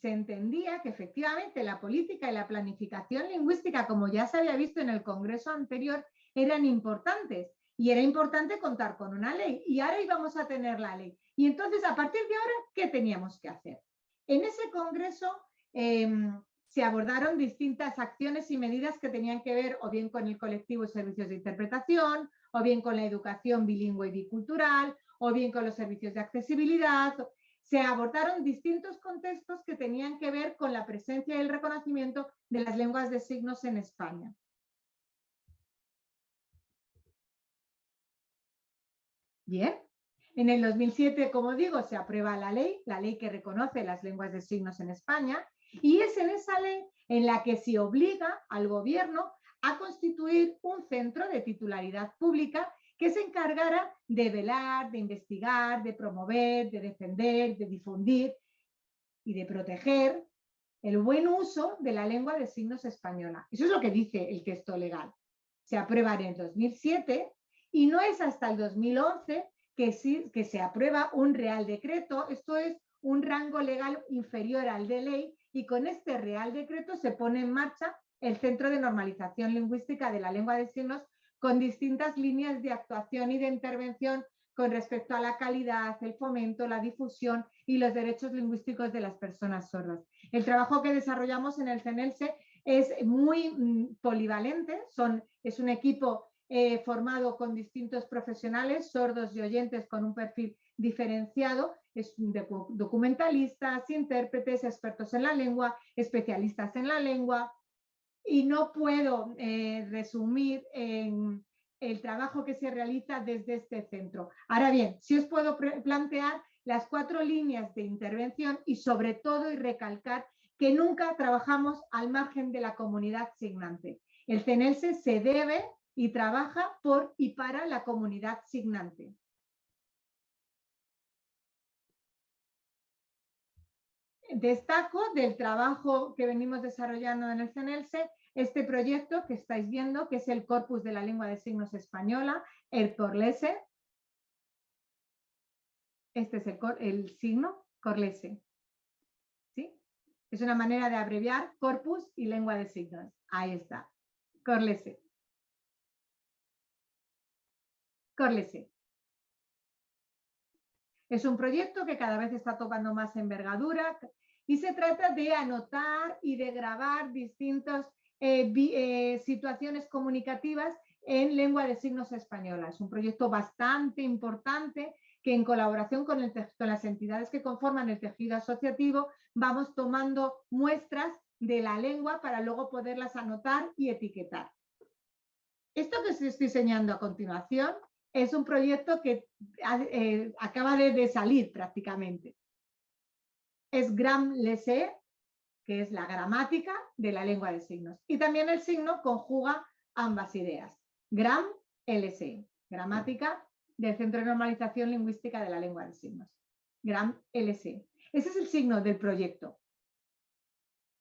se entendía que efectivamente la política y la planificación lingüística, como ya se había visto en el congreso anterior, eran importantes y era importante contar con una ley. Y ahora íbamos a tener la ley. Y entonces, a partir de ahora, ¿qué teníamos que hacer? En ese congreso em, se abordaron distintas acciones y medidas que tenían que ver o bien con el colectivo de servicios de interpretación, o bien con la educación bilingüe y bicultural, o bien con los servicios de accesibilidad. se abordaron distintos contextos que tenían que ver con la presencia y el reconocimiento de las lenguas de signos en España. Bien, en el 2007, como digo, se aprueba la ley, la ley que reconoce las lenguas de signos en España, y es en esa ley en la que se obliga al gobierno a constituir un centro de titularidad pública que se encargara de velar, de investigar, de promover, de defender, de difundir y de proteger el buen uso de la lengua de signos española. Eso es lo que dice el texto legal. Se aprueba en el 2007 y no es hasta el 2011 que, sí, que se aprueba un real decreto, esto es un rango legal inferior al de ley, y con este real decreto se pone en marcha el Centro de Normalización Lingüística de la Lengua de Signos con distintas líneas de actuación y de intervención con respecto a la calidad, el fomento, la difusión y los derechos lingüísticos de las personas sordas. El trabajo que desarrollamos en el CENELSE es muy mm, polivalente, son, es un equipo eh, formado con distintos profesionales, sordos y oyentes con un perfil diferenciado, es documentalistas, intérpretes, expertos en la lengua, especialistas en la lengua, y no puedo eh, resumir en el trabajo que se realiza desde este centro. Ahora bien, si os puedo plantear las cuatro líneas de intervención y sobre todo y recalcar que nunca trabajamos al margen de la comunidad signante. El CENELSE se debe y trabaja por y para la comunidad signante. Destaco del trabajo que venimos desarrollando en el CNLC este proyecto que estáis viendo, que es el Corpus de la Lengua de Signos Española, el Corlese. Este es el, el signo Corlese. ¿Sí? Es una manera de abreviar corpus y lengua de signos. Ahí está. Corlese. Es un proyecto que cada vez está tomando más envergadura y se trata de anotar y de grabar distintas eh, eh, situaciones comunicativas en lengua de signos española. Es un proyecto bastante importante que en colaboración con, con las entidades que conforman el tejido asociativo vamos tomando muestras de la lengua para luego poderlas anotar y etiquetar. Esto que os estoy enseñando a continuación es un proyecto que eh, acaba de, salir prácticamente. Es Gram Lessé, que es la gramática de la lengua de signos. Y también el signo conjuga ambas ideas. Gram LC, gramática del Centro de Normalización Lingüística de la Lengua de Signos. Gram LC. Ese es el signo del proyecto.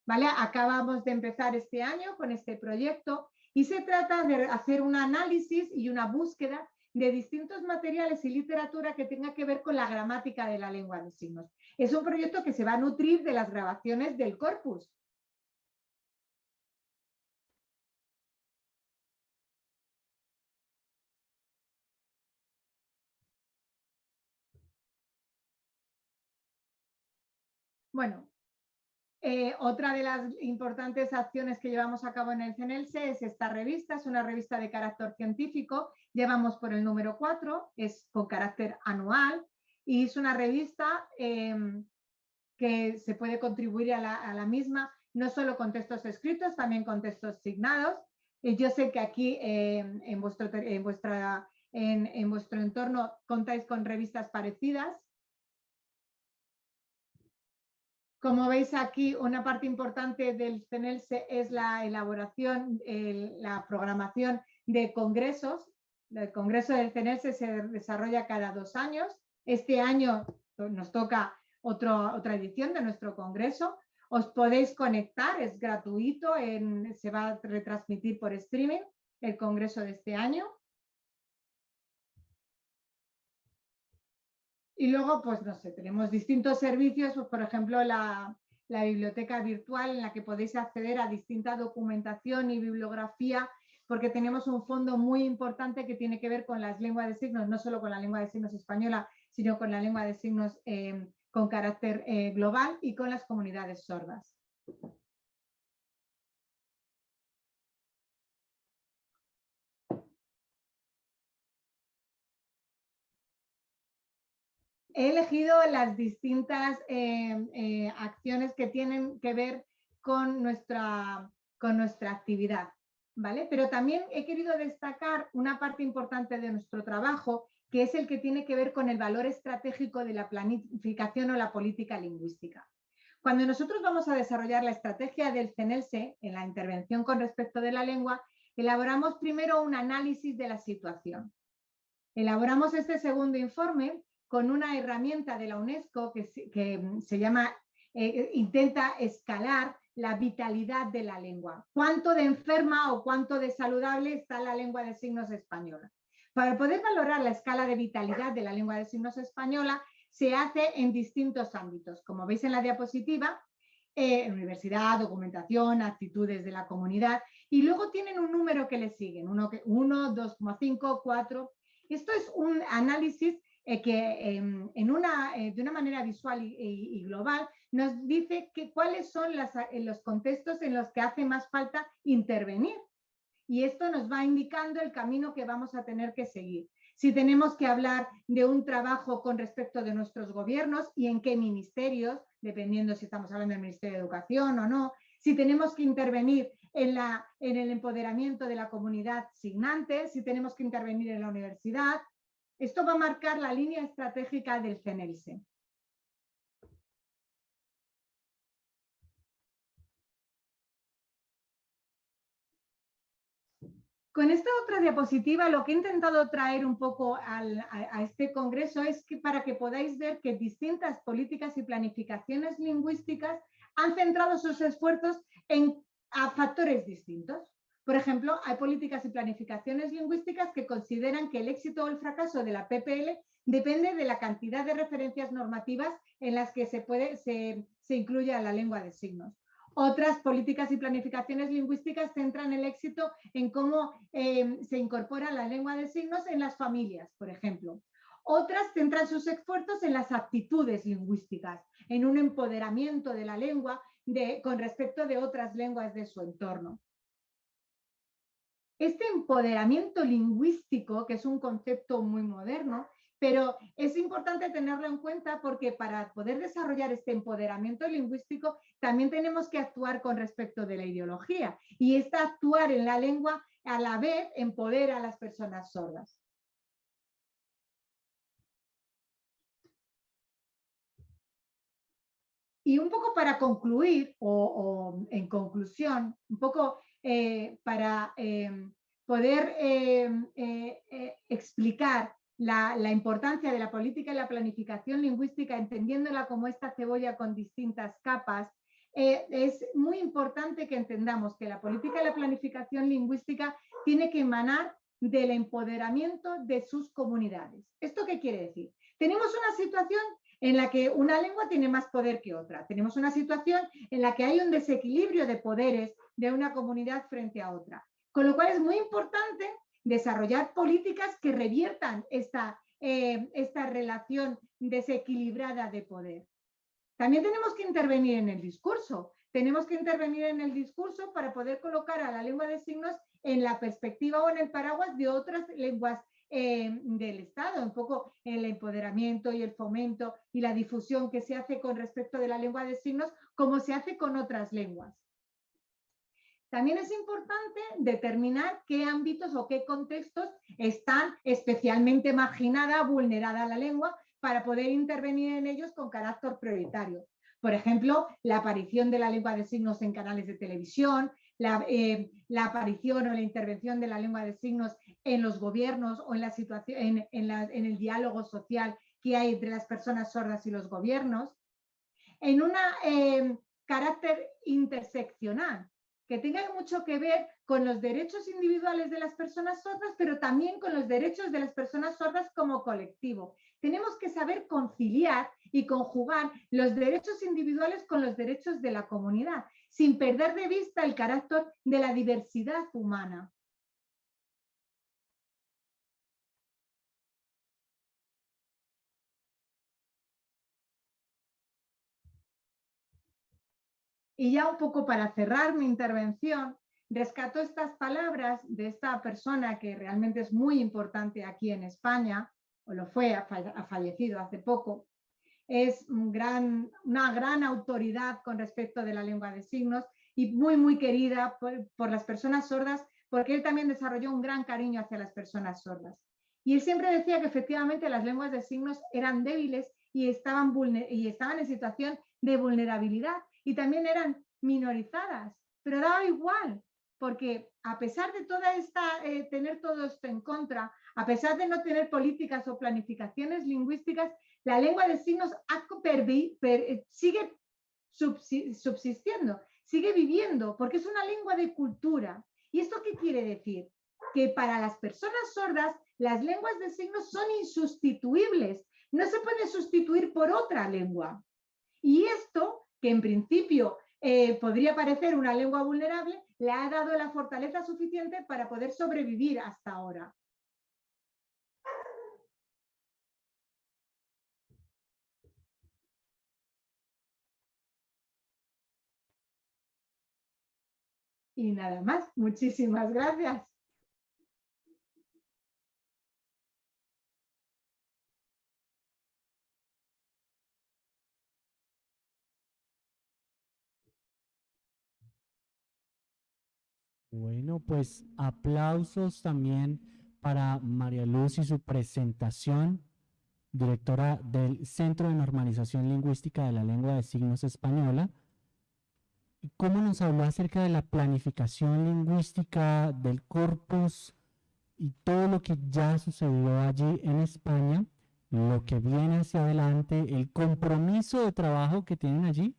¿Vale? Acabamos de empezar este año con este proyecto y se trata de hacer un análisis y una búsqueda de distintos materiales y literatura que tenga que ver con la gramática de la lengua de signos. Es un proyecto que se va a nutrir de las grabaciones del corpus. Bueno, eh, otra de las importantes acciones que llevamos a cabo en el CNLSE es esta revista, es una revista de carácter científico, llevamos por el número 4, es con carácter anual y es una revista em, que se puede contribuir a la, misma, no solo con textos escritos, también con textos signados. Y yo sé que aquí em, en, vuestro, en, en vuestro entorno contáis con revistas parecidas Como veis aquí, una parte importante del CENELSE es la elaboración, la programación de congresos. El congreso del CENELSE se desarrolla cada dos años. Este año nos toca otra edición de nuestro congreso. Os podéis conectar, es gratuito, se va a retransmitir por streaming el congreso de este año. Y luego, pues no sé, tenemos distintos servicios, pues, por ejemplo, la, biblioteca virtual en la que podéis acceder a distinta documentación y bibliografía, porque tenemos un fondo muy importante que tiene que ver con las lenguas de signos, no solo con la lengua de signos española, sino con la lengua de signos eh, con carácter eh, global y con las comunidades sordas. He elegido las distintas eh, eh, acciones que tienen que ver con nuestra, con nuestra actividad, ¿vale? Pero también he querido destacar una parte importante de nuestro trabajo, que es el que tiene que ver con el valor estratégico de la planificación o la política lingüística. Cuando nosotros vamos a desarrollar la estrategia del CENELSE en la intervención con respecto de la lengua, elaboramos primero un análisis de la situación. Elaboramos este segundo informe con una herramienta de la UNESCO que, se llama, eh, intenta escalar la vitalidad de la lengua. ¿Cuánto de enferma o cuánto de saludable está la lengua de signos española? Para poder valorar la escala de vitalidad de la lengua de signos española, se hace en distintos ámbitos. Como veis en la diapositiva, eh, universidad, documentación, actitudes de la comunidad, y luego tienen un número que le siguen, 1, 2,5, 4. Esto es un análisis eh, que em, en una, eh, de una manera visual y, global nos dice que, cuáles son eh, los contextos en los que hace más falta intervenir. Y esto nos va indicando el camino que vamos a tener que seguir. Si tenemos que hablar de un trabajo con respecto de nuestros gobiernos y en qué ministerios, dependiendo si estamos hablando del Ministerio de Educación o no, si tenemos que intervenir en, la, en el empoderamiento de la comunidad signante, si tenemos que intervenir en la universidad, esto va a marcar la línea estratégica del CENELSE. Con esta otra diapositiva lo que he intentado traer un poco a, este congreso es que para que podáis ver que distintas políticas y planificaciones lingüísticas han centrado sus esfuerzos en a factores distintos. Por ejemplo, hay políticas y planificaciones lingüísticas que consideran que el éxito o el fracaso de la PPL depende de la cantidad de referencias normativas en las que se, puede, se, incluye a la lengua de signos. Otras políticas y planificaciones lingüísticas centran el éxito en cómo eh, se incorpora la lengua de signos en las familias, por ejemplo. Otras centran sus esfuerzos en las actitudes lingüísticas, en un empoderamiento de la lengua con respecto de otras lenguas de su entorno. Este empoderamiento lingüístico, que es un concepto muy moderno, pero es importante tenerlo en cuenta porque para poder desarrollar este empoderamiento lingüístico también tenemos que actuar con respecto de la ideología y esta actuar en la lengua a la vez empodera a las personas sordas. Y un poco para concluir, o, en conclusión, un poco eh, para em, poder em, eh, eh, explicar la, importancia de la política y la planificación lingüística, entendiéndola como esta cebolla con distintas capas, es muy importante que entendamos que la política y la planificación lingüística tiene que emanar del empoderamiento de sus comunidades. ¿Esto qué quiere decir? Tenemos una situación en la que una lengua tiene más poder que otra. Tenemos una situación en la que hay un desequilibrio de poderes de una comunidad frente a otra. Con lo cual es muy importante desarrollar políticas que reviertan esta, eh, esta relación desequilibrada de poder. También tenemos que intervenir en el discurso. Tenemos que intervenir en el discurso para poder colocar a la lengua de signos en la perspectiva o en el paraguas de otras lenguas eh, del Estado, un poco el empoderamiento y el fomento y la difusión que se hace con respecto de la lengua de signos, como se hace con otras lenguas. También es importante determinar qué ámbitos o qué contextos están especialmente marginada, vulnerada la lengua, para poder intervenir en ellos con carácter prioritario. Por ejemplo, la aparición de la lengua de signos en canales de televisión, eh, la, aparición o la intervención de la lengua de signos en los gobiernos o en, la situación, en, el diálogo social que hay entre las personas sordas y los gobiernos, en un eh, carácter interseccional, que tenga mucho que ver con los derechos individuales de las personas sordas, pero también con los derechos de las personas sordas como colectivo. Tenemos que saber conciliar y conjugar los derechos individuales con los derechos de la comunidad, sin perder de vista el carácter de la diversidad humana. Y ya un poco para cerrar mi intervención, rescato estas palabras de esta persona que realmente es muy importante aquí en España, o lo fue, ha, fallecido hace poco, es gran, una gran autoridad con respecto de la lengua de signos y muy, muy querida por, las personas sordas, porque él también desarrolló un gran cariño hacia las personas sordas. Y él siempre decía que efectivamente las lenguas de signos eran débiles y estaban, y estaban en situación de vulnerabilidad y también eran minorizadas, pero daba igual, porque a pesar de toda esta, eh, tener todo esto en contra, a pesar de no tener políticas o planificaciones lingüísticas, la lengua de signos eh, sigue subsistiendo, sigue viviendo, porque es una lengua de cultura. ¿Y esto qué quiere decir? Que para las personas sordas, las lenguas de signos son insustituibles, no se pueden sustituir por otra lengua. Y esto, que en principio eh, podría parecer una lengua vulnerable, le ha dado la fortaleza suficiente para poder sobrevivir hasta ahora. Y nada más, muchísimas gracias.
Bueno, pues aplausos también para María Luz y su presentación, directora del Centro de Normalización Lingüística de la Lengua de Signos Española. ¿Cómo nos habló acerca de la planificación lingüística del corpus y todo lo que ya sucedió allí en España, lo que viene hacia adelante, el compromiso de trabajo que tienen allí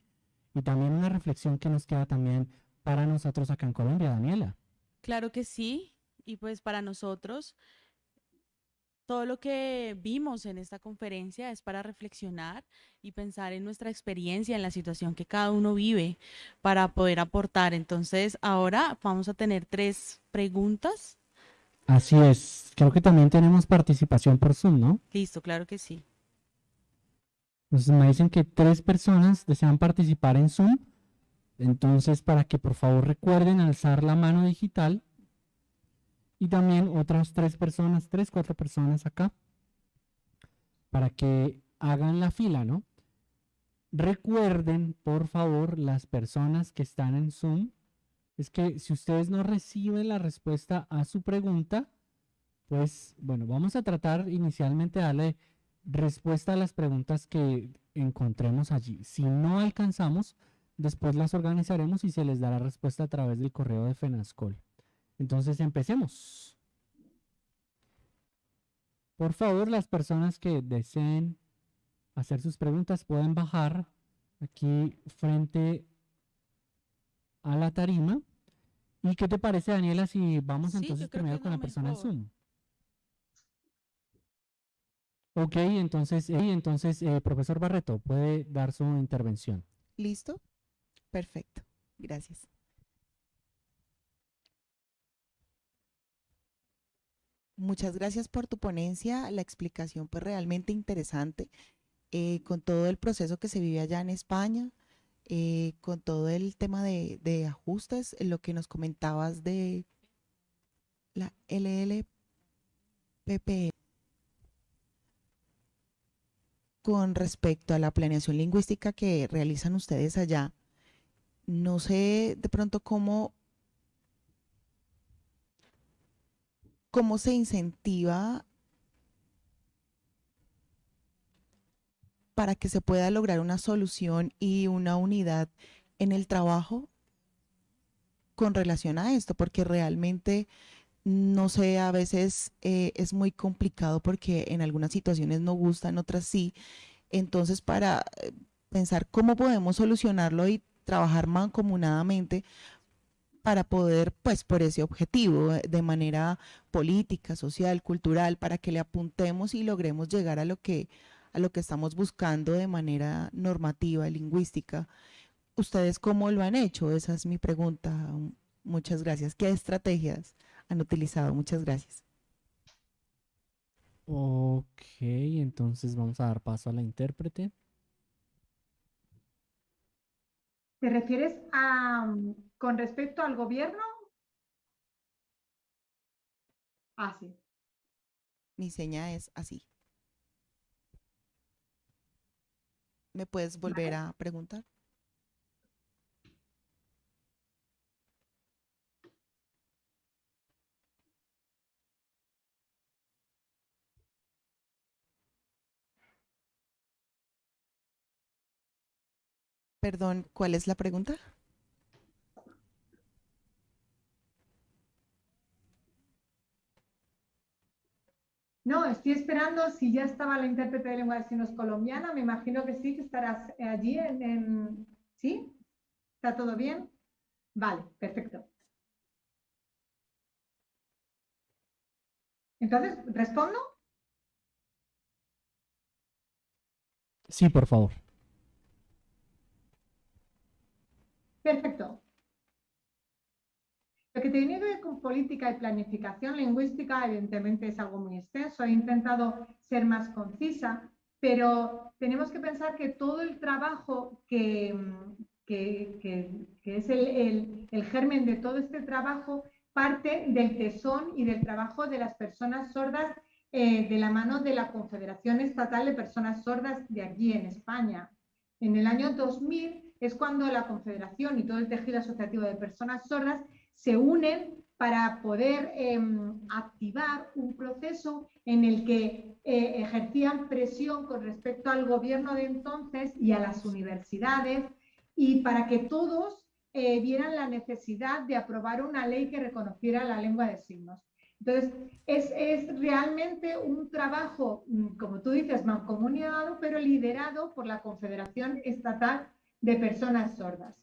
y también una reflexión que nos queda también para nosotros acá en Colombia, Daniela.
Claro que sí, y pues para nosotros todo lo que vimos en esta conferencia es para reflexionar y pensar en nuestra experiencia, en la situación que cada uno vive para poder aportar. Entonces, ahora vamos a tener tres preguntas.
Así es. Creo que también tenemos participación por Zoom, ¿no?
Listo, claro que sí.
Entonces me dicen que tres personas desean participar en Zoom. Entonces, para que por favor recuerden alzar la mano digital y también otras tres personas, tres, cuatro personas acá, para que hagan la fila, ¿no? Recuerden, por favor, las personas que están en Zoom, es que si ustedes no reciben la respuesta a su pregunta, pues bueno, vamos a tratar inicialmente de darle respuesta a las preguntas que encontremos allí. Si no alcanzamos, Después las organizaremos y se les dará respuesta a través del correo de FENASCOL. Entonces empecemos. Por favor, las personas que deseen hacer sus preguntas pueden bajar aquí frente a la tarima. ¿Y qué te parece, Daniela, si vamos entonces primero con la persona en Zoom? Ok, entonces, eh, entonces eh, profesor Barreto, puede dar su intervención.
¿Listo? Perfecto, gracias. Muchas gracias por tu ponencia, la explicación pues realmente interesante eh, con todo el proceso que se vive allá en España, eh, con todo el tema de, de ajustes, lo que nos comentabas de la LLPP. Con respecto a la planeación lingüística que realizan ustedes allá, no sé de pronto cómo, cómo se incentiva para que se pueda lograr una solución y una unidad en el trabajo con relación a esto, porque realmente, no sé, a veces eh, es muy complicado porque en algunas situaciones no gustan, otras sí. Entonces, para eh, pensar cómo podemos solucionarlo y trabajar mancomunadamente para poder, pues, por ese objetivo, eh, de manera política, social, cultural, para que le apuntemos y logremos llegar a lo que, a lo que estamos buscando de manera normativa, lingüística. ¿Ustedes cómo lo han hecho? Esa es mi pregunta. Muchas gracias. ¿Qué estrategias han utilizado? Muchas gracias.
Ok, entonces vamos a dar paso a la intérprete.
¿Te refieres a con respecto al gobierno? Ah, sí.
Mi seña es así. ¿Me puedes volver a preguntar? Perdón, ¿cuál es la pregunta?
No, estoy esperando si ya estaba la intérprete de lengua de signos colombiana. Me imagino que sí, que estarás allí en, en... ¿Sí? ¿Está todo bien? Vale, perfecto. Entonces, ¿respondo?
Sí, por favor.
Perfecto. Lo que tiene que ver con política y planificación lingüística, evidentemente es algo muy extenso. He intentado ser más concisa, pero tenemos que pensar que todo el trabajo que, que, es el, el, germen de todo este trabajo parte del tesón y del trabajo de las personas sordas eh, de la mano de la Confederación Estatal de Personas Sordas de allí en España. En el año 2000 es cuando la Confederación y todo el tejido asociativo de personas sordas se unen para poder em, activar un proceso en el que eh, ejercían presión con respecto al gobierno de entonces y a las universidades y para que todos eh, vieran la necesidad de aprobar una ley que reconociera la lengua de signos. Entonces, es, es realmente un trabajo, mm, como tú dices, mancomunado, pero liderado por la Confederación Estatal de Personas Sordas.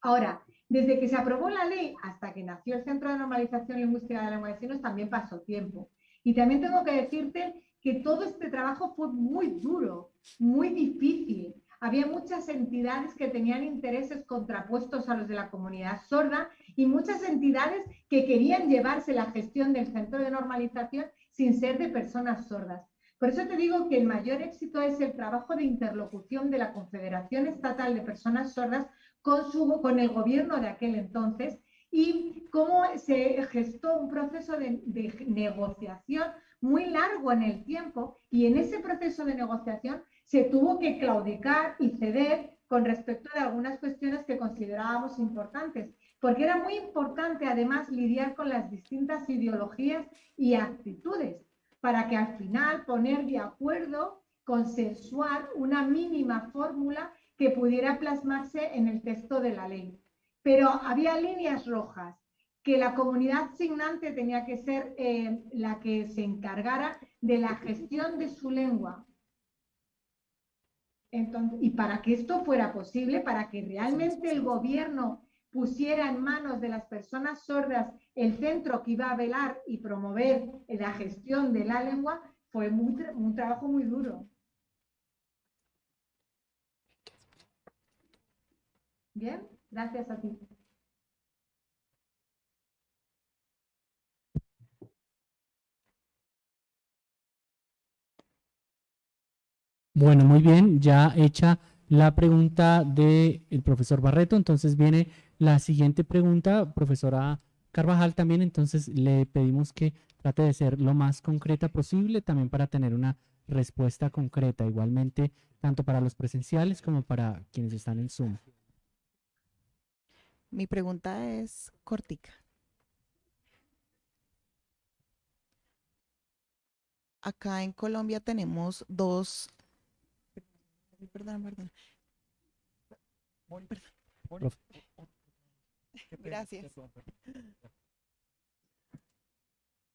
Ahora, desde que se aprobó la ley hasta que nació el Centro de Normalización Lingüística de la Lengua de Signos también pasó tiempo. Y también tengo que decirte que todo este trabajo fue muy duro, muy difícil. Había muchas entidades que tenían intereses contrapuestos a los de la comunidad sorda y muchas entidades que querían llevarse la gestión del centro de normalización sin ser de personas sordas. Por eso te digo que el mayor éxito es el trabajo de interlocución de la Confederación Estatal de Personas Sordas con, el gobierno de aquel entonces y cómo se gestó un proceso de, negociación muy largo en el tiempo y en ese proceso de negociación se tuvo que claudicar y ceder con respecto de algunas cuestiones que considerábamos importantes, porque era muy importante además lidiar con las distintas ideologías y actitudes para que al final poner de acuerdo, consensuar una mínima fórmula que pudiera plasmarse en el texto de la ley. Pero había líneas rojas, que la comunidad signante tenía que ser eh, la que se encargara de la gestión de su lengua. Y para que esto fuera posible, para que realmente el gobierno pusiera en manos de las personas sordas el centro que iba a velar y promover la gestión de la lengua, fue un trabajo muy duro. Bien, gracias a ti.
Bueno, muy bien, ya hecha la pregunta del profesor Barreto, entonces viene la siguiente pregunta, profesora Carvajal también, entonces le pedimos que trate de ser lo más concreta posible, también para tener una respuesta concreta, igualmente tanto para los presenciales como para quienes están en Zoom.
Mi pregunta es cortica. Acá en Colombia tenemos dos... Perdón, perdón. Gracias.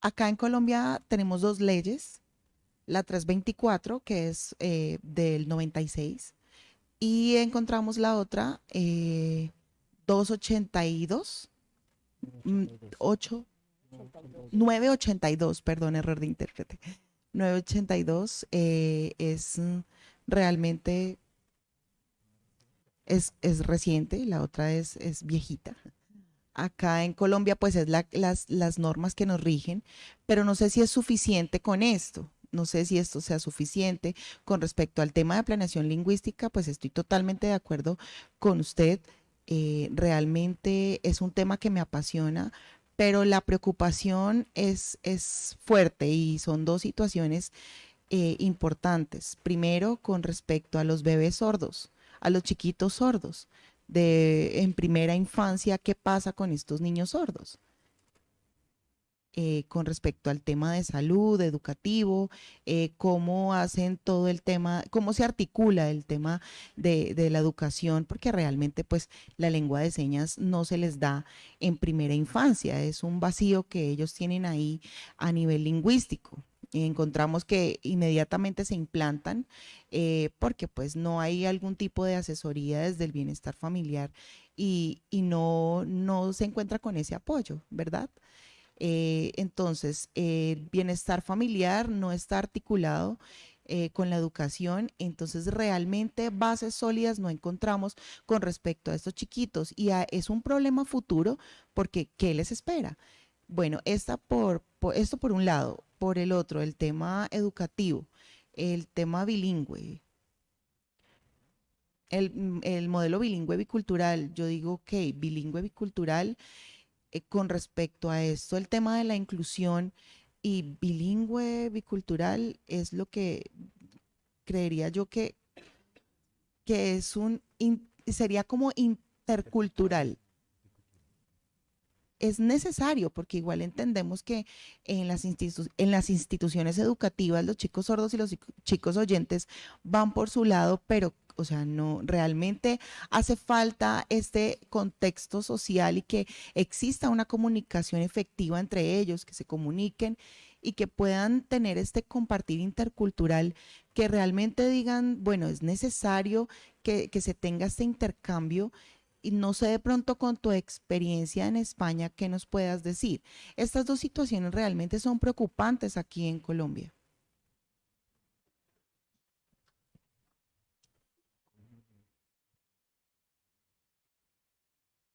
Acá en Colombia tenemos dos leyes. La 324, que es eh, del 96, y encontramos la otra, eh, 282, 8, 982, perdón, error de intérprete. 982 eh, es realmente, es, es, reciente, la otra es, es viejita. Acá en Colombia, pues es la, las, las normas que nos rigen, pero no sé si es suficiente con esto. No sé si esto sea suficiente. Con respecto al tema de planeación lingüística, pues estoy totalmente de acuerdo con usted. Eh, realmente es un tema que me apasiona, pero la preocupación es, es fuerte y son dos situaciones eh, importantes. Primero, con respecto a los bebés sordos, a los chiquitos sordos, de en primera infancia, ¿qué pasa con estos niños sordos? Eh, con respecto al tema de salud, educativo, eh, cómo hacen todo el tema, cómo se articula el tema de, de, la educación, porque realmente pues la lengua de señas no se les da en primera infancia, es un vacío que ellos tienen ahí a nivel lingüístico. Y encontramos que inmediatamente se implantan eh, porque pues no hay algún tipo de asesoría desde el bienestar familiar y, y no, no se encuentra con ese apoyo, ¿verdad? Eh, entonces, el bienestar familiar no está articulado eh, con la educación, entonces realmente bases sólidas no encontramos con respecto a estos chiquitos y es un problema futuro porque ¿qué les espera? Bueno, esta por, esto por un lado, por el otro, el tema educativo, el tema bilingüe. El, el modelo bilingüe bicultural, yo digo que bilingüe bicultural eh, con respecto a esto, el tema de la inclusión y bilingüe, bicultural, es lo que creería yo que, que es un, sería como intercultural. Es necesario porque igual entendemos que en las, instituciones educativas los chicos sordos y los chicos oyentes van por su lado, pero o sea, no, realmente hace falta este contexto social y que exista una comunicación efectiva entre ellos, que se comuniquen y que puedan tener este compartir intercultural, que realmente digan, bueno, es necesario que se tenga este intercambio y no sé de pronto con tu experiencia en España, ¿qué nos puedas decir? Estas dos situaciones realmente son preocupantes aquí en Colombia.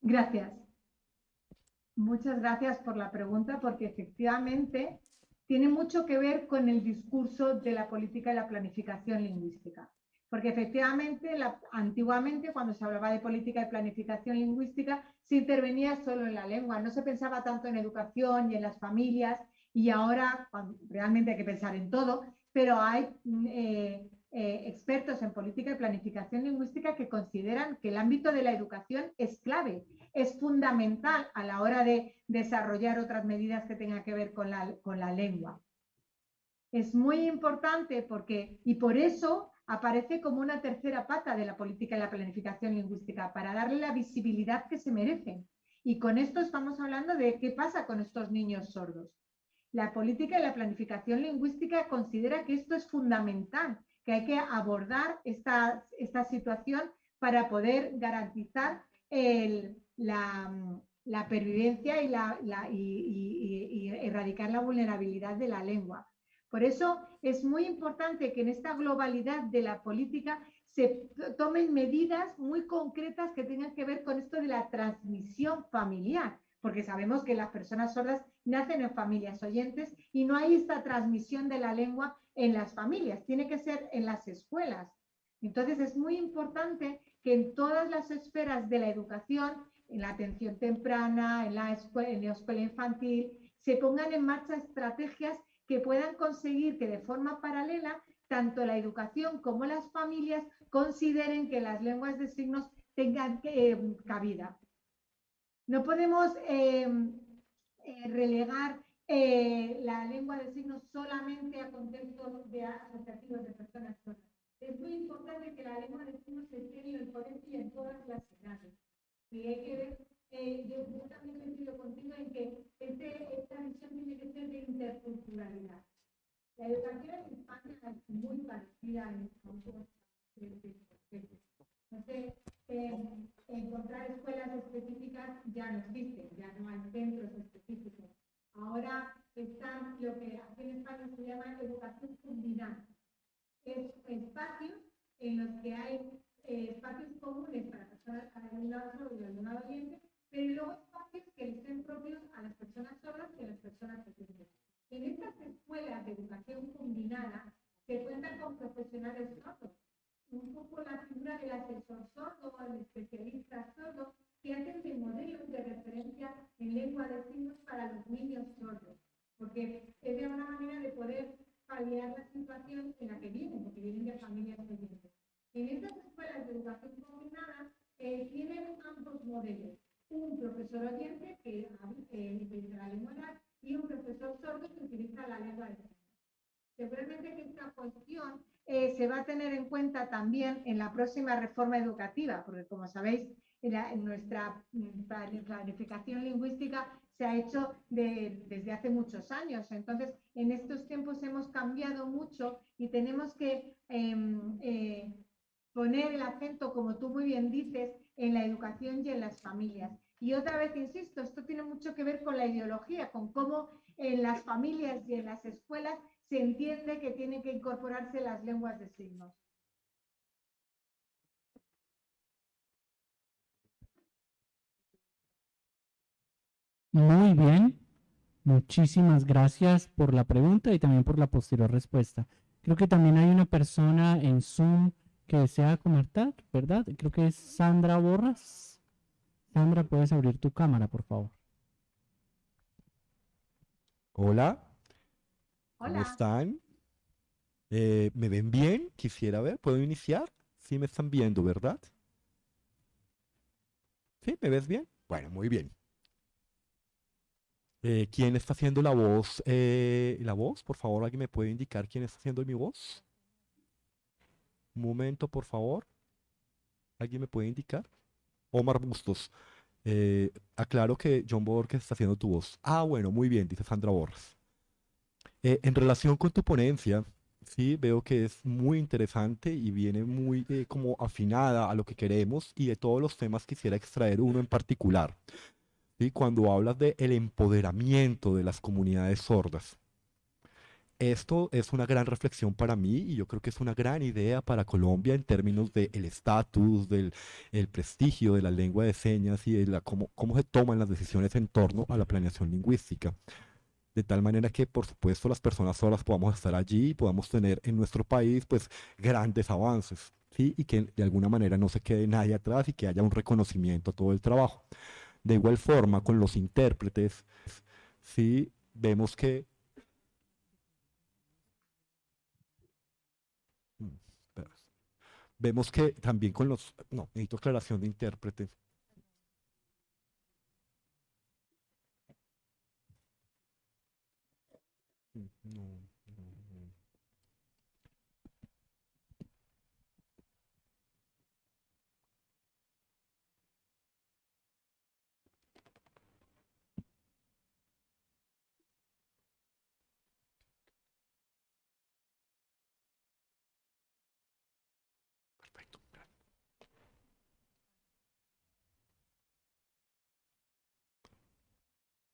Gracias. Muchas gracias por la pregunta, porque efectivamente tiene mucho que ver con el discurso de la política y la planificación lingüística. Porque efectivamente, antiguamente, cuando se hablaba de política y planificación lingüística, se intervenía solo en la lengua, no se pensaba tanto en educación y en las familias, y ahora realmente hay que pensar en todo, pero hay eh, eh, expertos en política y planificación lingüística que consideran que el ámbito de la educación es clave, es fundamental a la hora de desarrollar otras medidas que tengan que ver con la, con la lengua. Es muy importante porque, y por eso aparece como una tercera pata de la política y la planificación lingüística, para darle la visibilidad que se merecen. Y con esto estamos hablando de qué pasa con estos niños sordos. La política y la planificación lingüística considera que esto es fundamental que hay que abordar esta, situación para poder garantizar la, pervivencia y erradicar la vulnerabilidad de la lengua. Por eso es muy importante que en esta globalidad de la política se tomen medidas muy concretas que tengan que ver con esto de la transmisión familiar, porque sabemos que las personas sordas nacen en familias oyentes y no hay esta transmisión de la lengua en las familias, tiene que ser en las escuelas. Entonces es muy importante que en todas las esferas de la educación, en la atención temprana, en la escuela, en la escuela infantil, se pongan en marcha estrategias que puedan conseguir que de forma paralela tanto la educación como las familias consideren que las lenguas de signos tengan eh, cabida. No podemos eh, eh, relegar eh, la lengua de signos solamente a contextos de asociativos de personas sordas. Es muy importante que la lengua de signos se esté en el colegio y en todas las edades. Y hay que ver, eh, yo, también coincido contigo en que este, esta visión tiene que ser de interculturalidad. La educación en España es muy parecida en entonces, encontrar escuelas específicas ya no existen, ya no hay centros específicos. Ahora están lo que aquí en España se llama educación combinada. Es espacios en los que hay eh, espacios comunes para personas para el lado sordo y el lado oyente, pero luego espacios que estén propios a las personas sordas y a las personas oyentes. En estas escuelas de educación combinada se cuentan con profesionales sordos, un poco la figura del asesor sordo, el especialista sordo, que hacen de modelos de referencia en lengua de signos para los niños sordos, porque de una manera de poder paliar la situación en la que vienen, porque vienen de familias pequeñas. En estas escuelas de educación combinada eh, tienen ambos modelos. Un profesor oyente que eh, utiliza la lengua oral y un profesor sordo que utiliza la lengua de. Seguramente que esta cuestión eh, se va a tener en cuenta también en la próxima reforma educativa, porque como sabéis, en, nuestra planificación lingüística se ha hecho desde hace muchos años. Entonces, en estos tiempos hemos cambiado mucho y tenemos que em, eh, poner el acento, como tú muy bien dices, en la educación y en las familias. Y otra vez, insisto, esto tiene mucho que ver con la ideología, con cómo en las familias y en las escuelas se entiende que tienen que incorporarse las lenguas de signos.
Muy bien. Muchísimas gracias por la pregunta y también por la posterior respuesta. Creo que también hay una persona en Zoom que desea comentar, ¿verdad? Creo que es Sandra Borras. Sandra, puedes abrir tu cámara, por favor.
Hola.
Hola.
¿Cómo están? Eh, ¿Me ven bien? Quisiera ver. ¿Puedo iniciar? Sí me están viendo, ¿verdad? ¿Sí? ¿Me ves bien? Bueno, muy bien. Eh, ¿quién está haciendo la voz? Eh, la voz, por favor, ¿alguien me puede indicar quién está haciendo mi voz? Un momento, por favor. ¿Alguien me puede indicar? Omar Bustos. Eh, aclaro que John Borges está haciendo tu voz. Ah, bueno, muy bien, dice Sandra Borges. en relación con tu ponencia, sí, veo que es muy interesante y viene muy como afinada a lo que queremos y de todos los temas quisiera extraer uno en particular cuando hablas de el empoderamiento de las comunidades sordas. Esto es una gran reflexión para mí y yo creo que es una gran idea para Colombia en términos del estatus, del el prestigio de la lengua de señas y de la, cómo, cómo se toman las decisiones en torno a la planeación lingüística. De tal manera que, por supuesto, las personas sordas podamos estar allí y podamos tener en nuestro país pues grandes avances. ¿sí? Y que de alguna manera no se quede nadie atrás y que haya un reconocimiento a todo el trabajo. De igual forma, con los intérpretes, sí vemos que vemos que también con los no necesito aclaración de intérpretes mm, no.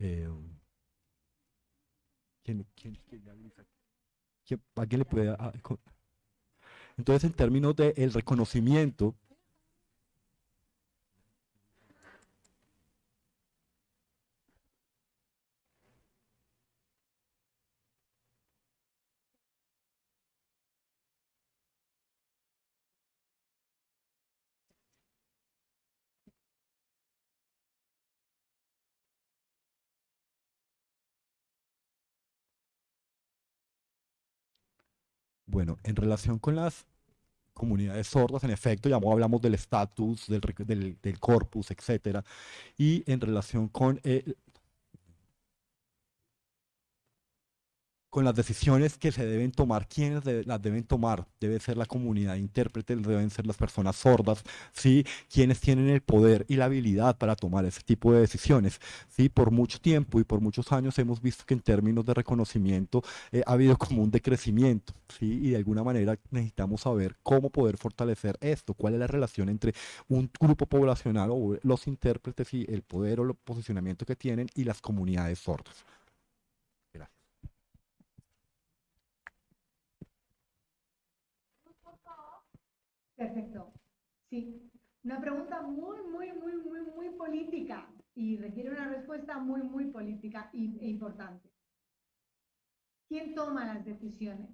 Eh, ¿quién, quién, quién, ¿A le puede...? entonces, en términos del el reconocimiento, Bueno, en relación con las comunidades sordas, en efecto, ya hablamos del estatus, del, del, corpus, etcétera, y en relación con el, con las decisiones que se deben tomar, quiénes las deben tomar, debe ser la comunidad de intérpretes, deben ser las personas sordas, ¿sí? quienes tienen el poder y la habilidad para tomar ese tipo de decisiones. ¿sí? Por mucho tiempo y por muchos años hemos visto que en términos de reconocimiento eh, ha habido como un decrecimiento ¿sí? y de alguna manera necesitamos saber cómo poder fortalecer esto, cuál es la relación entre un grupo poblacional o los intérpretes y el poder o el posicionamiento que tienen y las comunidades sordas.
Perfecto. Sí, una pregunta muy, muy, muy, muy, muy política y requiere una respuesta muy, muy política e importante. ¿Quién toma las decisiones?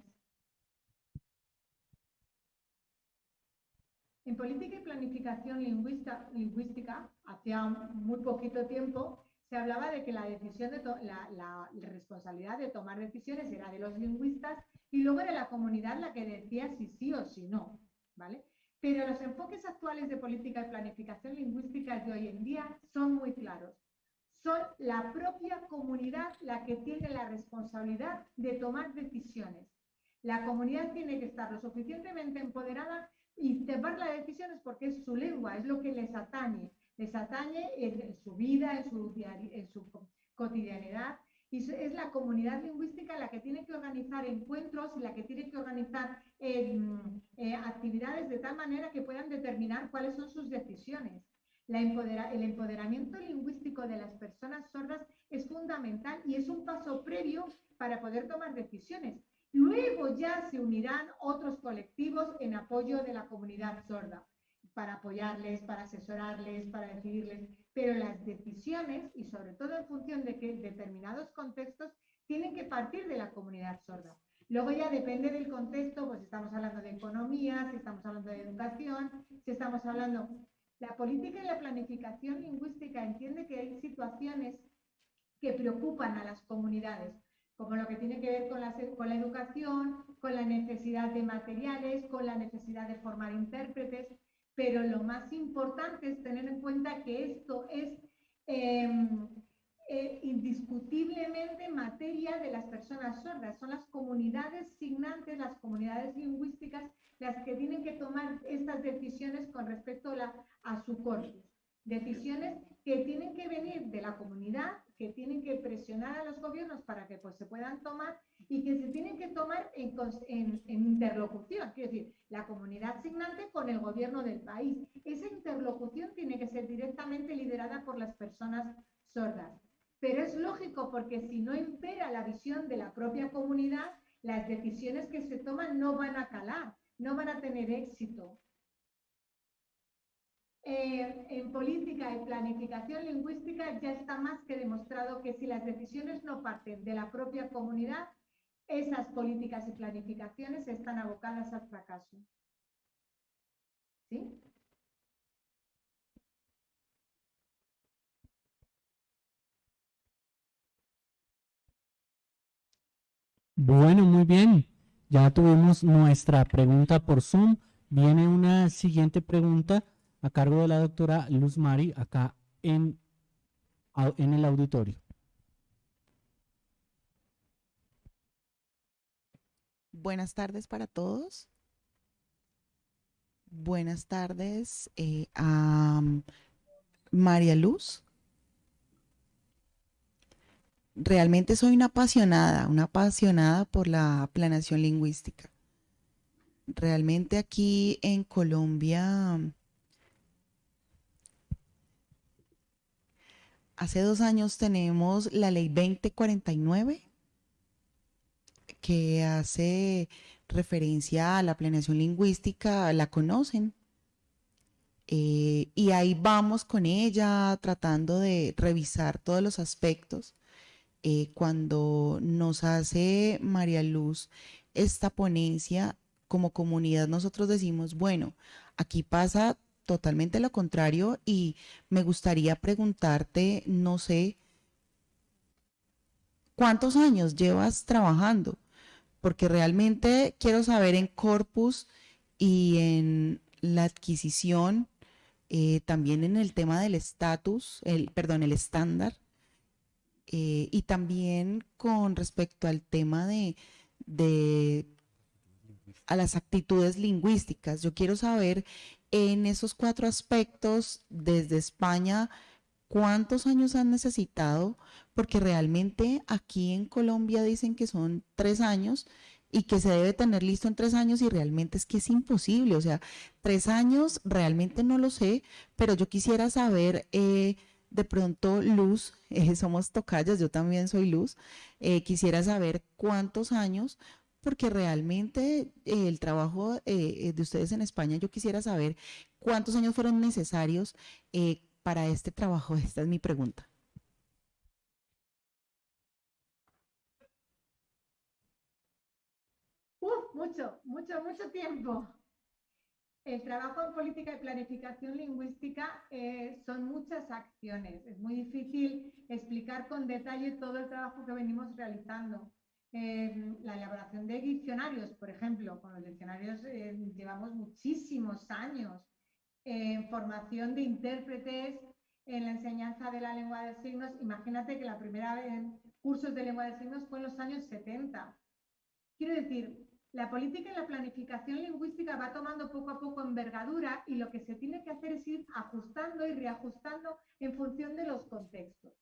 En política y planificación lingüística, hacía muy poquito tiempo, se hablaba de que la decisión de la, la, responsabilidad de tomar decisiones era de los lingüistas y luego era la comunidad la que decía si sí o si no, ¿vale? Pero los enfoques actuales de política y planificación lingüística de hoy en día son muy claros. Son la propia comunidad la que tiene la responsabilidad de tomar decisiones. La comunidad tiene que estar lo suficientemente empoderada y tomar las decisiones porque es su lengua, es lo que les atañe. Les atañe en, su vida, en su, en su cotidianidad es la comunidad lingüística la que tiene que organizar encuentros y la que tiene que organizar em, eh, actividades de tal manera que puedan determinar cuáles son sus decisiones. el empoderamiento lingüístico de las personas sordas es fundamental y es un paso previo para poder tomar decisiones. Luego ya se unirán otros colectivos en apoyo de la comunidad sorda, para apoyarles, para asesorarles, para decidirles pero las decisiones, y sobre todo en función de que determinados contextos, tienen que partir de la comunidad sorda. Luego ya depende del contexto, pues estamos hablando de economía, si estamos hablando de educación, si estamos hablando... La política y la planificación lingüística entiende que hay situaciones que preocupan a las comunidades, como lo que tiene que ver con la, con la educación, con la necesidad de materiales, con la necesidad de formar intérpretes, pero lo más importante es tener en cuenta que esto es em, eh, indiscutiblemente materia de las personas sordas. Son las comunidades signantes, las comunidades lingüísticas, las que tienen que tomar estas decisiones con respecto a su corpus. Decisiones que tienen que venir de la comunidad, que tienen que presionar a los gobiernos para que pues, se puedan tomar y que se tienen que tomar en, en, en interlocución, quiero decir, la comunidad signante con el gobierno del país. Esa interlocución tiene que ser directamente liderada por las personas sordas. Pero es lógico porque si no impera la visión de la propia comunidad, las decisiones que se toman no van a calar, no van a tener éxito. Eh, en política y planificación lingüística ya está más que demostrado que si las decisiones no parten de la propia comunidad, esas políticas y planificaciones están abocadas al fracaso. ¿Sí?
Bueno, muy bien. Ya tuvimos nuestra pregunta por Zoom. Viene una siguiente pregunta a cargo de la doctora Luz Mari acá en, en el auditorio.
Buenas tardes para todos. Buenas tardes eh, a María Luz. Realmente soy una apasionada, una apasionada por la planeación lingüística. Realmente aquí en Colombia hace dos años tenemos la ley 2049 que hace referencia a la planeación lingüística, la conocen. Eh, y ahí vamos con ella tratando de revisar todos los aspectos. Eh, cuando nos hace María Luz esta ponencia, como comunidad nosotros decimos, bueno, aquí pasa totalmente lo contrario y me gustaría preguntarte, no sé, ¿cuántos años llevas trabajando? Porque realmente quiero saber en corpus y en la adquisición, eh, también en el tema del estatus, el, perdón, el estándar, eh, y también con respecto al tema de, de a las actitudes lingüísticas. Yo quiero saber en esos cuatro aspectos, desde España, ¿cuántos años han necesitado? Porque realmente aquí en Colombia dicen que son tres años y que se debe tener listo en tres años y realmente es que es imposible. O sea, tres años realmente no lo sé, pero yo quisiera saber... Eh, de pronto, Luz, eh, somos tocallas, yo también soy Luz, eh, quisiera saber cuántos años, porque realmente eh, el trabajo de ustedes en España, yo quisiera saber cuántos años fueron necesarios para este trabajo. Esta es mi pregunta.
Mucho, mucho, mucho tiempo. El trabajo en política y planificación lingüística eh, son muchas acciones. Es muy difícil explicar con detalle todo el trabajo que venimos realizando. Eh, la elaboración de diccionarios, por ejemplo, con los diccionarios eh, llevamos muchísimos años. en formación de intérpretes en la enseñanza de la lengua de signos. Imagínate que la primera vez en cursos de lengua de signos fue en los años 70. Quiero decir, la política y la planificación lingüística va tomando poco a poco envergadura y lo que se tiene que hacer es ir ajustando y reajustando en función de los contextos.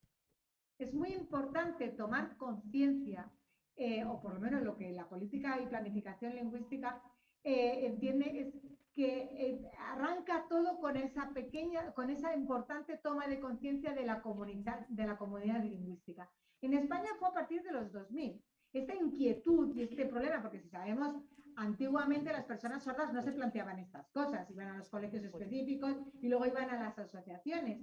Es muy importante tomar conciencia, eh, o por lo menos lo que la política y planificación lingüística eh, entiende es que eh, arranca todo con esa pequeña, con esa importante toma de conciencia de la comunidad, de la comunidad lingüística. En España fue a partir de los 2000 esta inquietud y este problema, porque si sabemos, antiguamente las personas sordas no se planteaban estas cosas, iban a los colegios específicos y luego iban a las asociaciones.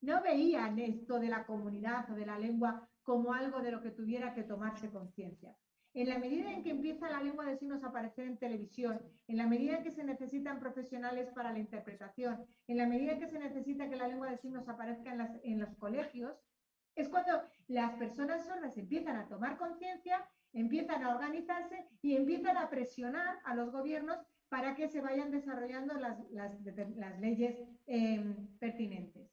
No veían esto de la comunidad o de la lengua como algo de lo que tuviera que tomarse conciencia. En la medida en que empieza la lengua de signos a aparecer en televisión, en la medida en que se necesitan profesionales para la interpretación, en la medida en que se necesita que la lengua de signos aparezca en, en los colegios, es cuando las personas sordas empiezan a tomar conciencia, empiezan a organizarse y empiezan a presionar a los gobiernos para que se vayan desarrollando las, leyes em, pertinentes.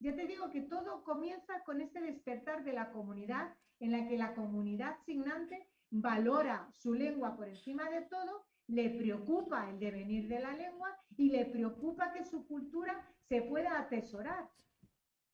Ya te digo que todo comienza con este despertar de la comunidad, en la que la comunidad signante valora su lengua por encima de todo, le preocupa el devenir de la lengua y le preocupa que su cultura se pueda atesorar.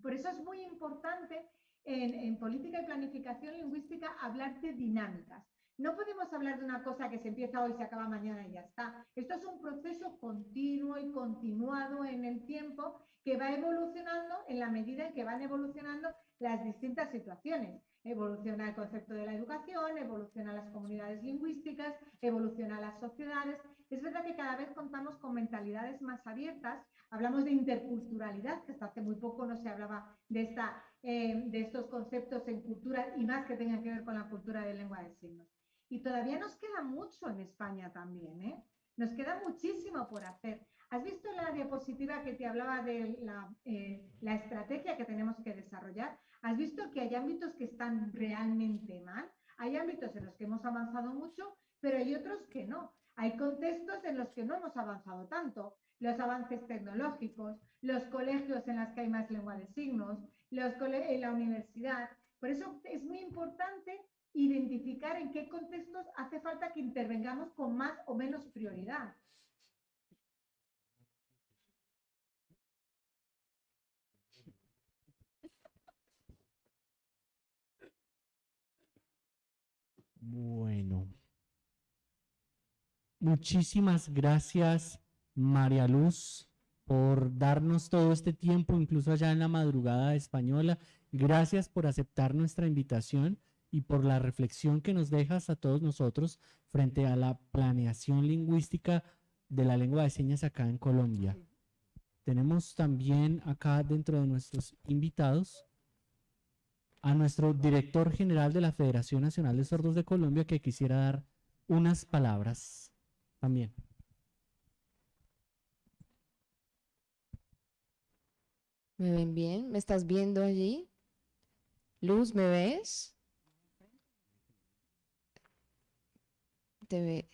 Por eso es muy importante en, política y planificación lingüística hablar de dinámicas. No podemos hablar de una cosa que se empieza hoy, se acaba mañana y ya está. Esto es un proceso continuo y continuado en el tiempo que va evolucionando en la medida en que van evolucionando las distintas situaciones. Evoluciona el concepto de la educación, evoluciona las comunidades lingüísticas, evoluciona las sociedades. Es verdad que cada vez contamos con mentalidades más abiertas. Hablamos de interculturalidad, que hasta hace muy poco no se hablaba de esta eh, de estos conceptos en cultura y más que tengan que ver con la cultura de lengua de signos. Y todavía nos queda mucho en España también, ¿eh? Nos queda muchísimo por hacer. ¿Has visto la diapositiva que te hablaba de la, eh, la estrategia que tenemos que desarrollar? ¿Has visto que hay ámbitos que están realmente mal? Hay ámbitos en los que hemos avanzado mucho, pero hay otros que no. Hay contextos en los que no hemos avanzado tanto. Los avances tecnológicos, los colegios en los que hay más lengua de signos, los en la universidad. Por eso es muy importante identificar en qué contextos hace falta que intervengamos con más o menos prioridad.
Bueno. Muchísimas gracias, María Luz por darnos todo este tiempo, incluso allá en la madrugada española. Gracias por aceptar nuestra invitación y por la reflexión que nos dejas a todos nosotros frente a la planeación lingüística de la lengua de señas acá en Colombia. Tenemos también acá dentro de nuestros invitados a nuestro director general de la Federación Nacional de Sordos de Colombia que quisiera dar unas palabras también.
¿Me ven bien? ¿Me estás viendo allí? Luz, ¿me ves? Te ve.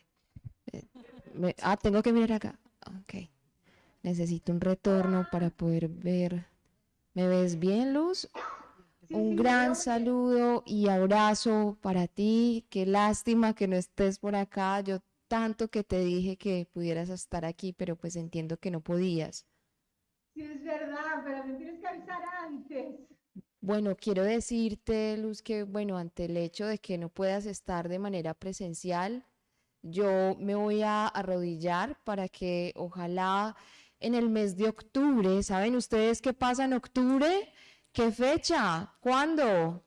Eh, ah, tengo que mirar acá. Ok. Necesito un retorno para poder ver. ¿Me ves bien, Luz? Un gran saludo y abrazo para ti. Qué lástima que no estés por acá. Yo tanto que te dije que pudieras estar aquí, pero pues entiendo que no podías.
Sí, es verdad, pero me tienes que avisar antes.
Bueno, quiero decirte, Luz, que bueno, ante el hecho de que no puedas estar de manera presencial, yo me voy a arrodillar para que ojalá en el mes de octubre, ¿saben ustedes qué pasa en octubre? ¿Qué fecha? ¿Cuándo?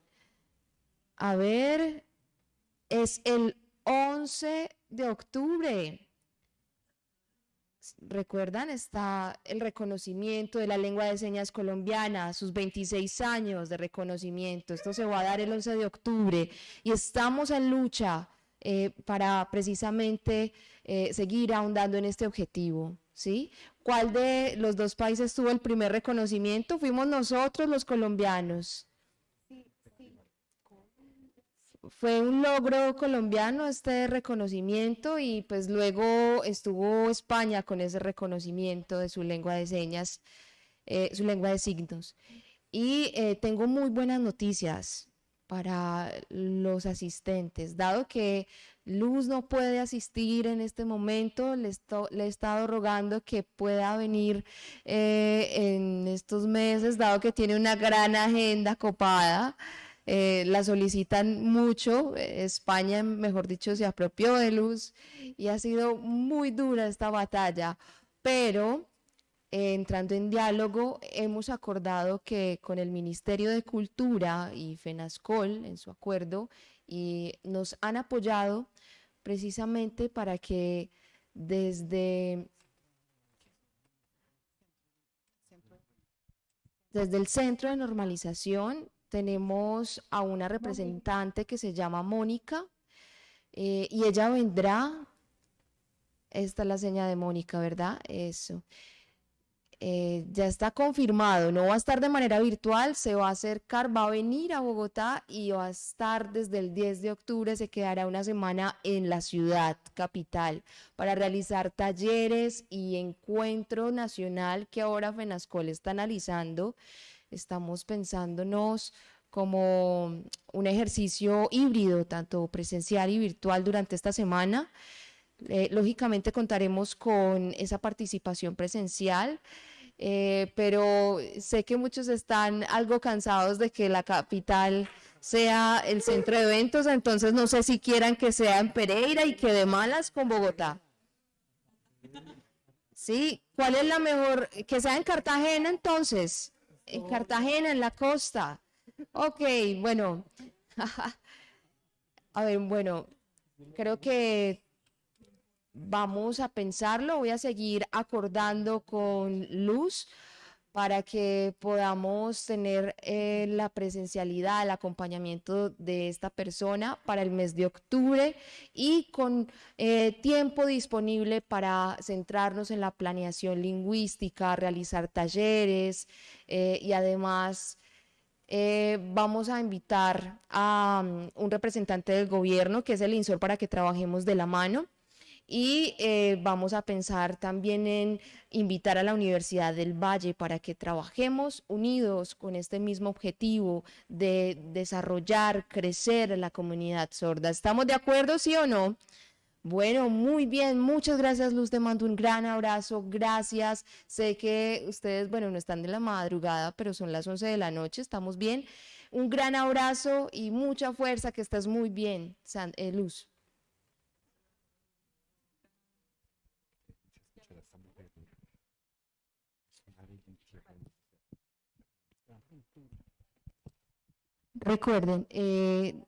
A ver, es el 11 de octubre. Recuerdan, está el reconocimiento de la lengua de señas colombiana, sus 26 años de reconocimiento. Esto se va a dar el 11 de octubre y estamos en lucha eh, para precisamente eh, seguir ahondando en este objetivo. ¿sí? ¿Cuál de los dos países tuvo el primer reconocimiento? Fuimos nosotros los colombianos. Fue un logro colombiano este reconocimiento y pues luego estuvo España con ese reconocimiento de su lengua de señas, eh, su lengua de signos. Y eh, tengo muy buenas noticias para los asistentes, dado que Luz no puede asistir en este momento, le, le he estado rogando que pueda venir eh, en estos meses, dado que tiene una gran agenda copada. Eh, la solicitan mucho, España, mejor dicho, se apropió de Luz y ha sido muy dura esta batalla, pero entrando en diálogo, hemos acordado que con el Ministerio de Cultura y FENASCOL en su acuerdo y nos han apoyado precisamente para que desde, desde el Centro de Normalización tenemos a una representante que se llama Mónica eh, y ella vendrá, esta es la seña de Mónica, ¿verdad? Eso. Eh, ya está confirmado, no va a estar de manera virtual, se va a acercar, va a venir a Bogotá y va a estar desde el 10 de octubre, se quedará una semana en la ciudad capital para realizar talleres y encuentro nacional que ahora FENASCOL está analizando. Estamos pensándonos como un ejercicio híbrido, tanto presencial y virtual durante esta semana. Eh, lógicamente contaremos con esa participación presencial. Eh, pero sé que muchos están algo cansados de que la capital sea el centro de eventos, entonces no sé si quieran que sea en Pereira y que de malas con Bogotá. Sí, ¿cuál es la mejor? Que sea en Cartagena entonces, en Cartagena, en la costa. Ok, bueno. A ver, bueno, creo que vamos a pensarlo, voy a seguir acordando con Luz para que podamos tener eh, la presencialidad, el acompañamiento de esta persona para el mes de octubre y con eh, tiempo disponible para centrarnos en la planeación lingüística, realizar talleres eh, y además vamos a invitar a um, un representante del gobierno, que es el INSOR, para que trabajemos de la mano y eh, vamos a pensar también en invitar a la Universidad del Valle para que trabajemos unidos con este mismo objetivo de desarrollar, crecer la comunidad sorda. ¿Estamos de acuerdo, sí o no? Bueno, muy bien, muchas gracias Luz, te mando un gran abrazo, gracias. Sé que ustedes, bueno, no están de la madrugada, pero son las 11 de la noche, estamos bien. Un gran abrazo y mucha fuerza, que estés muy bien, eh, Luz. Recuerden, eh,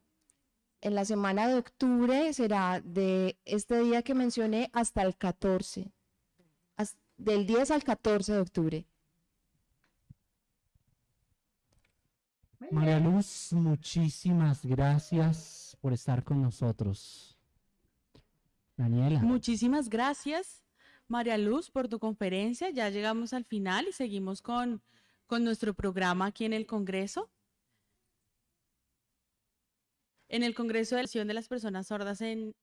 en la semana de octubre será de este día que mencioné hasta el 14, del 10 al 14 de octubre.
María Luz, muchísimas gracias por estar con nosotros. Daniela.
Muchísimas gracias, María Luz, por tu conferencia. Ya llegamos al final y seguimos con, con nuestro programa aquí en el Congreso en el Congreso de Acción de las Personas Sordas en,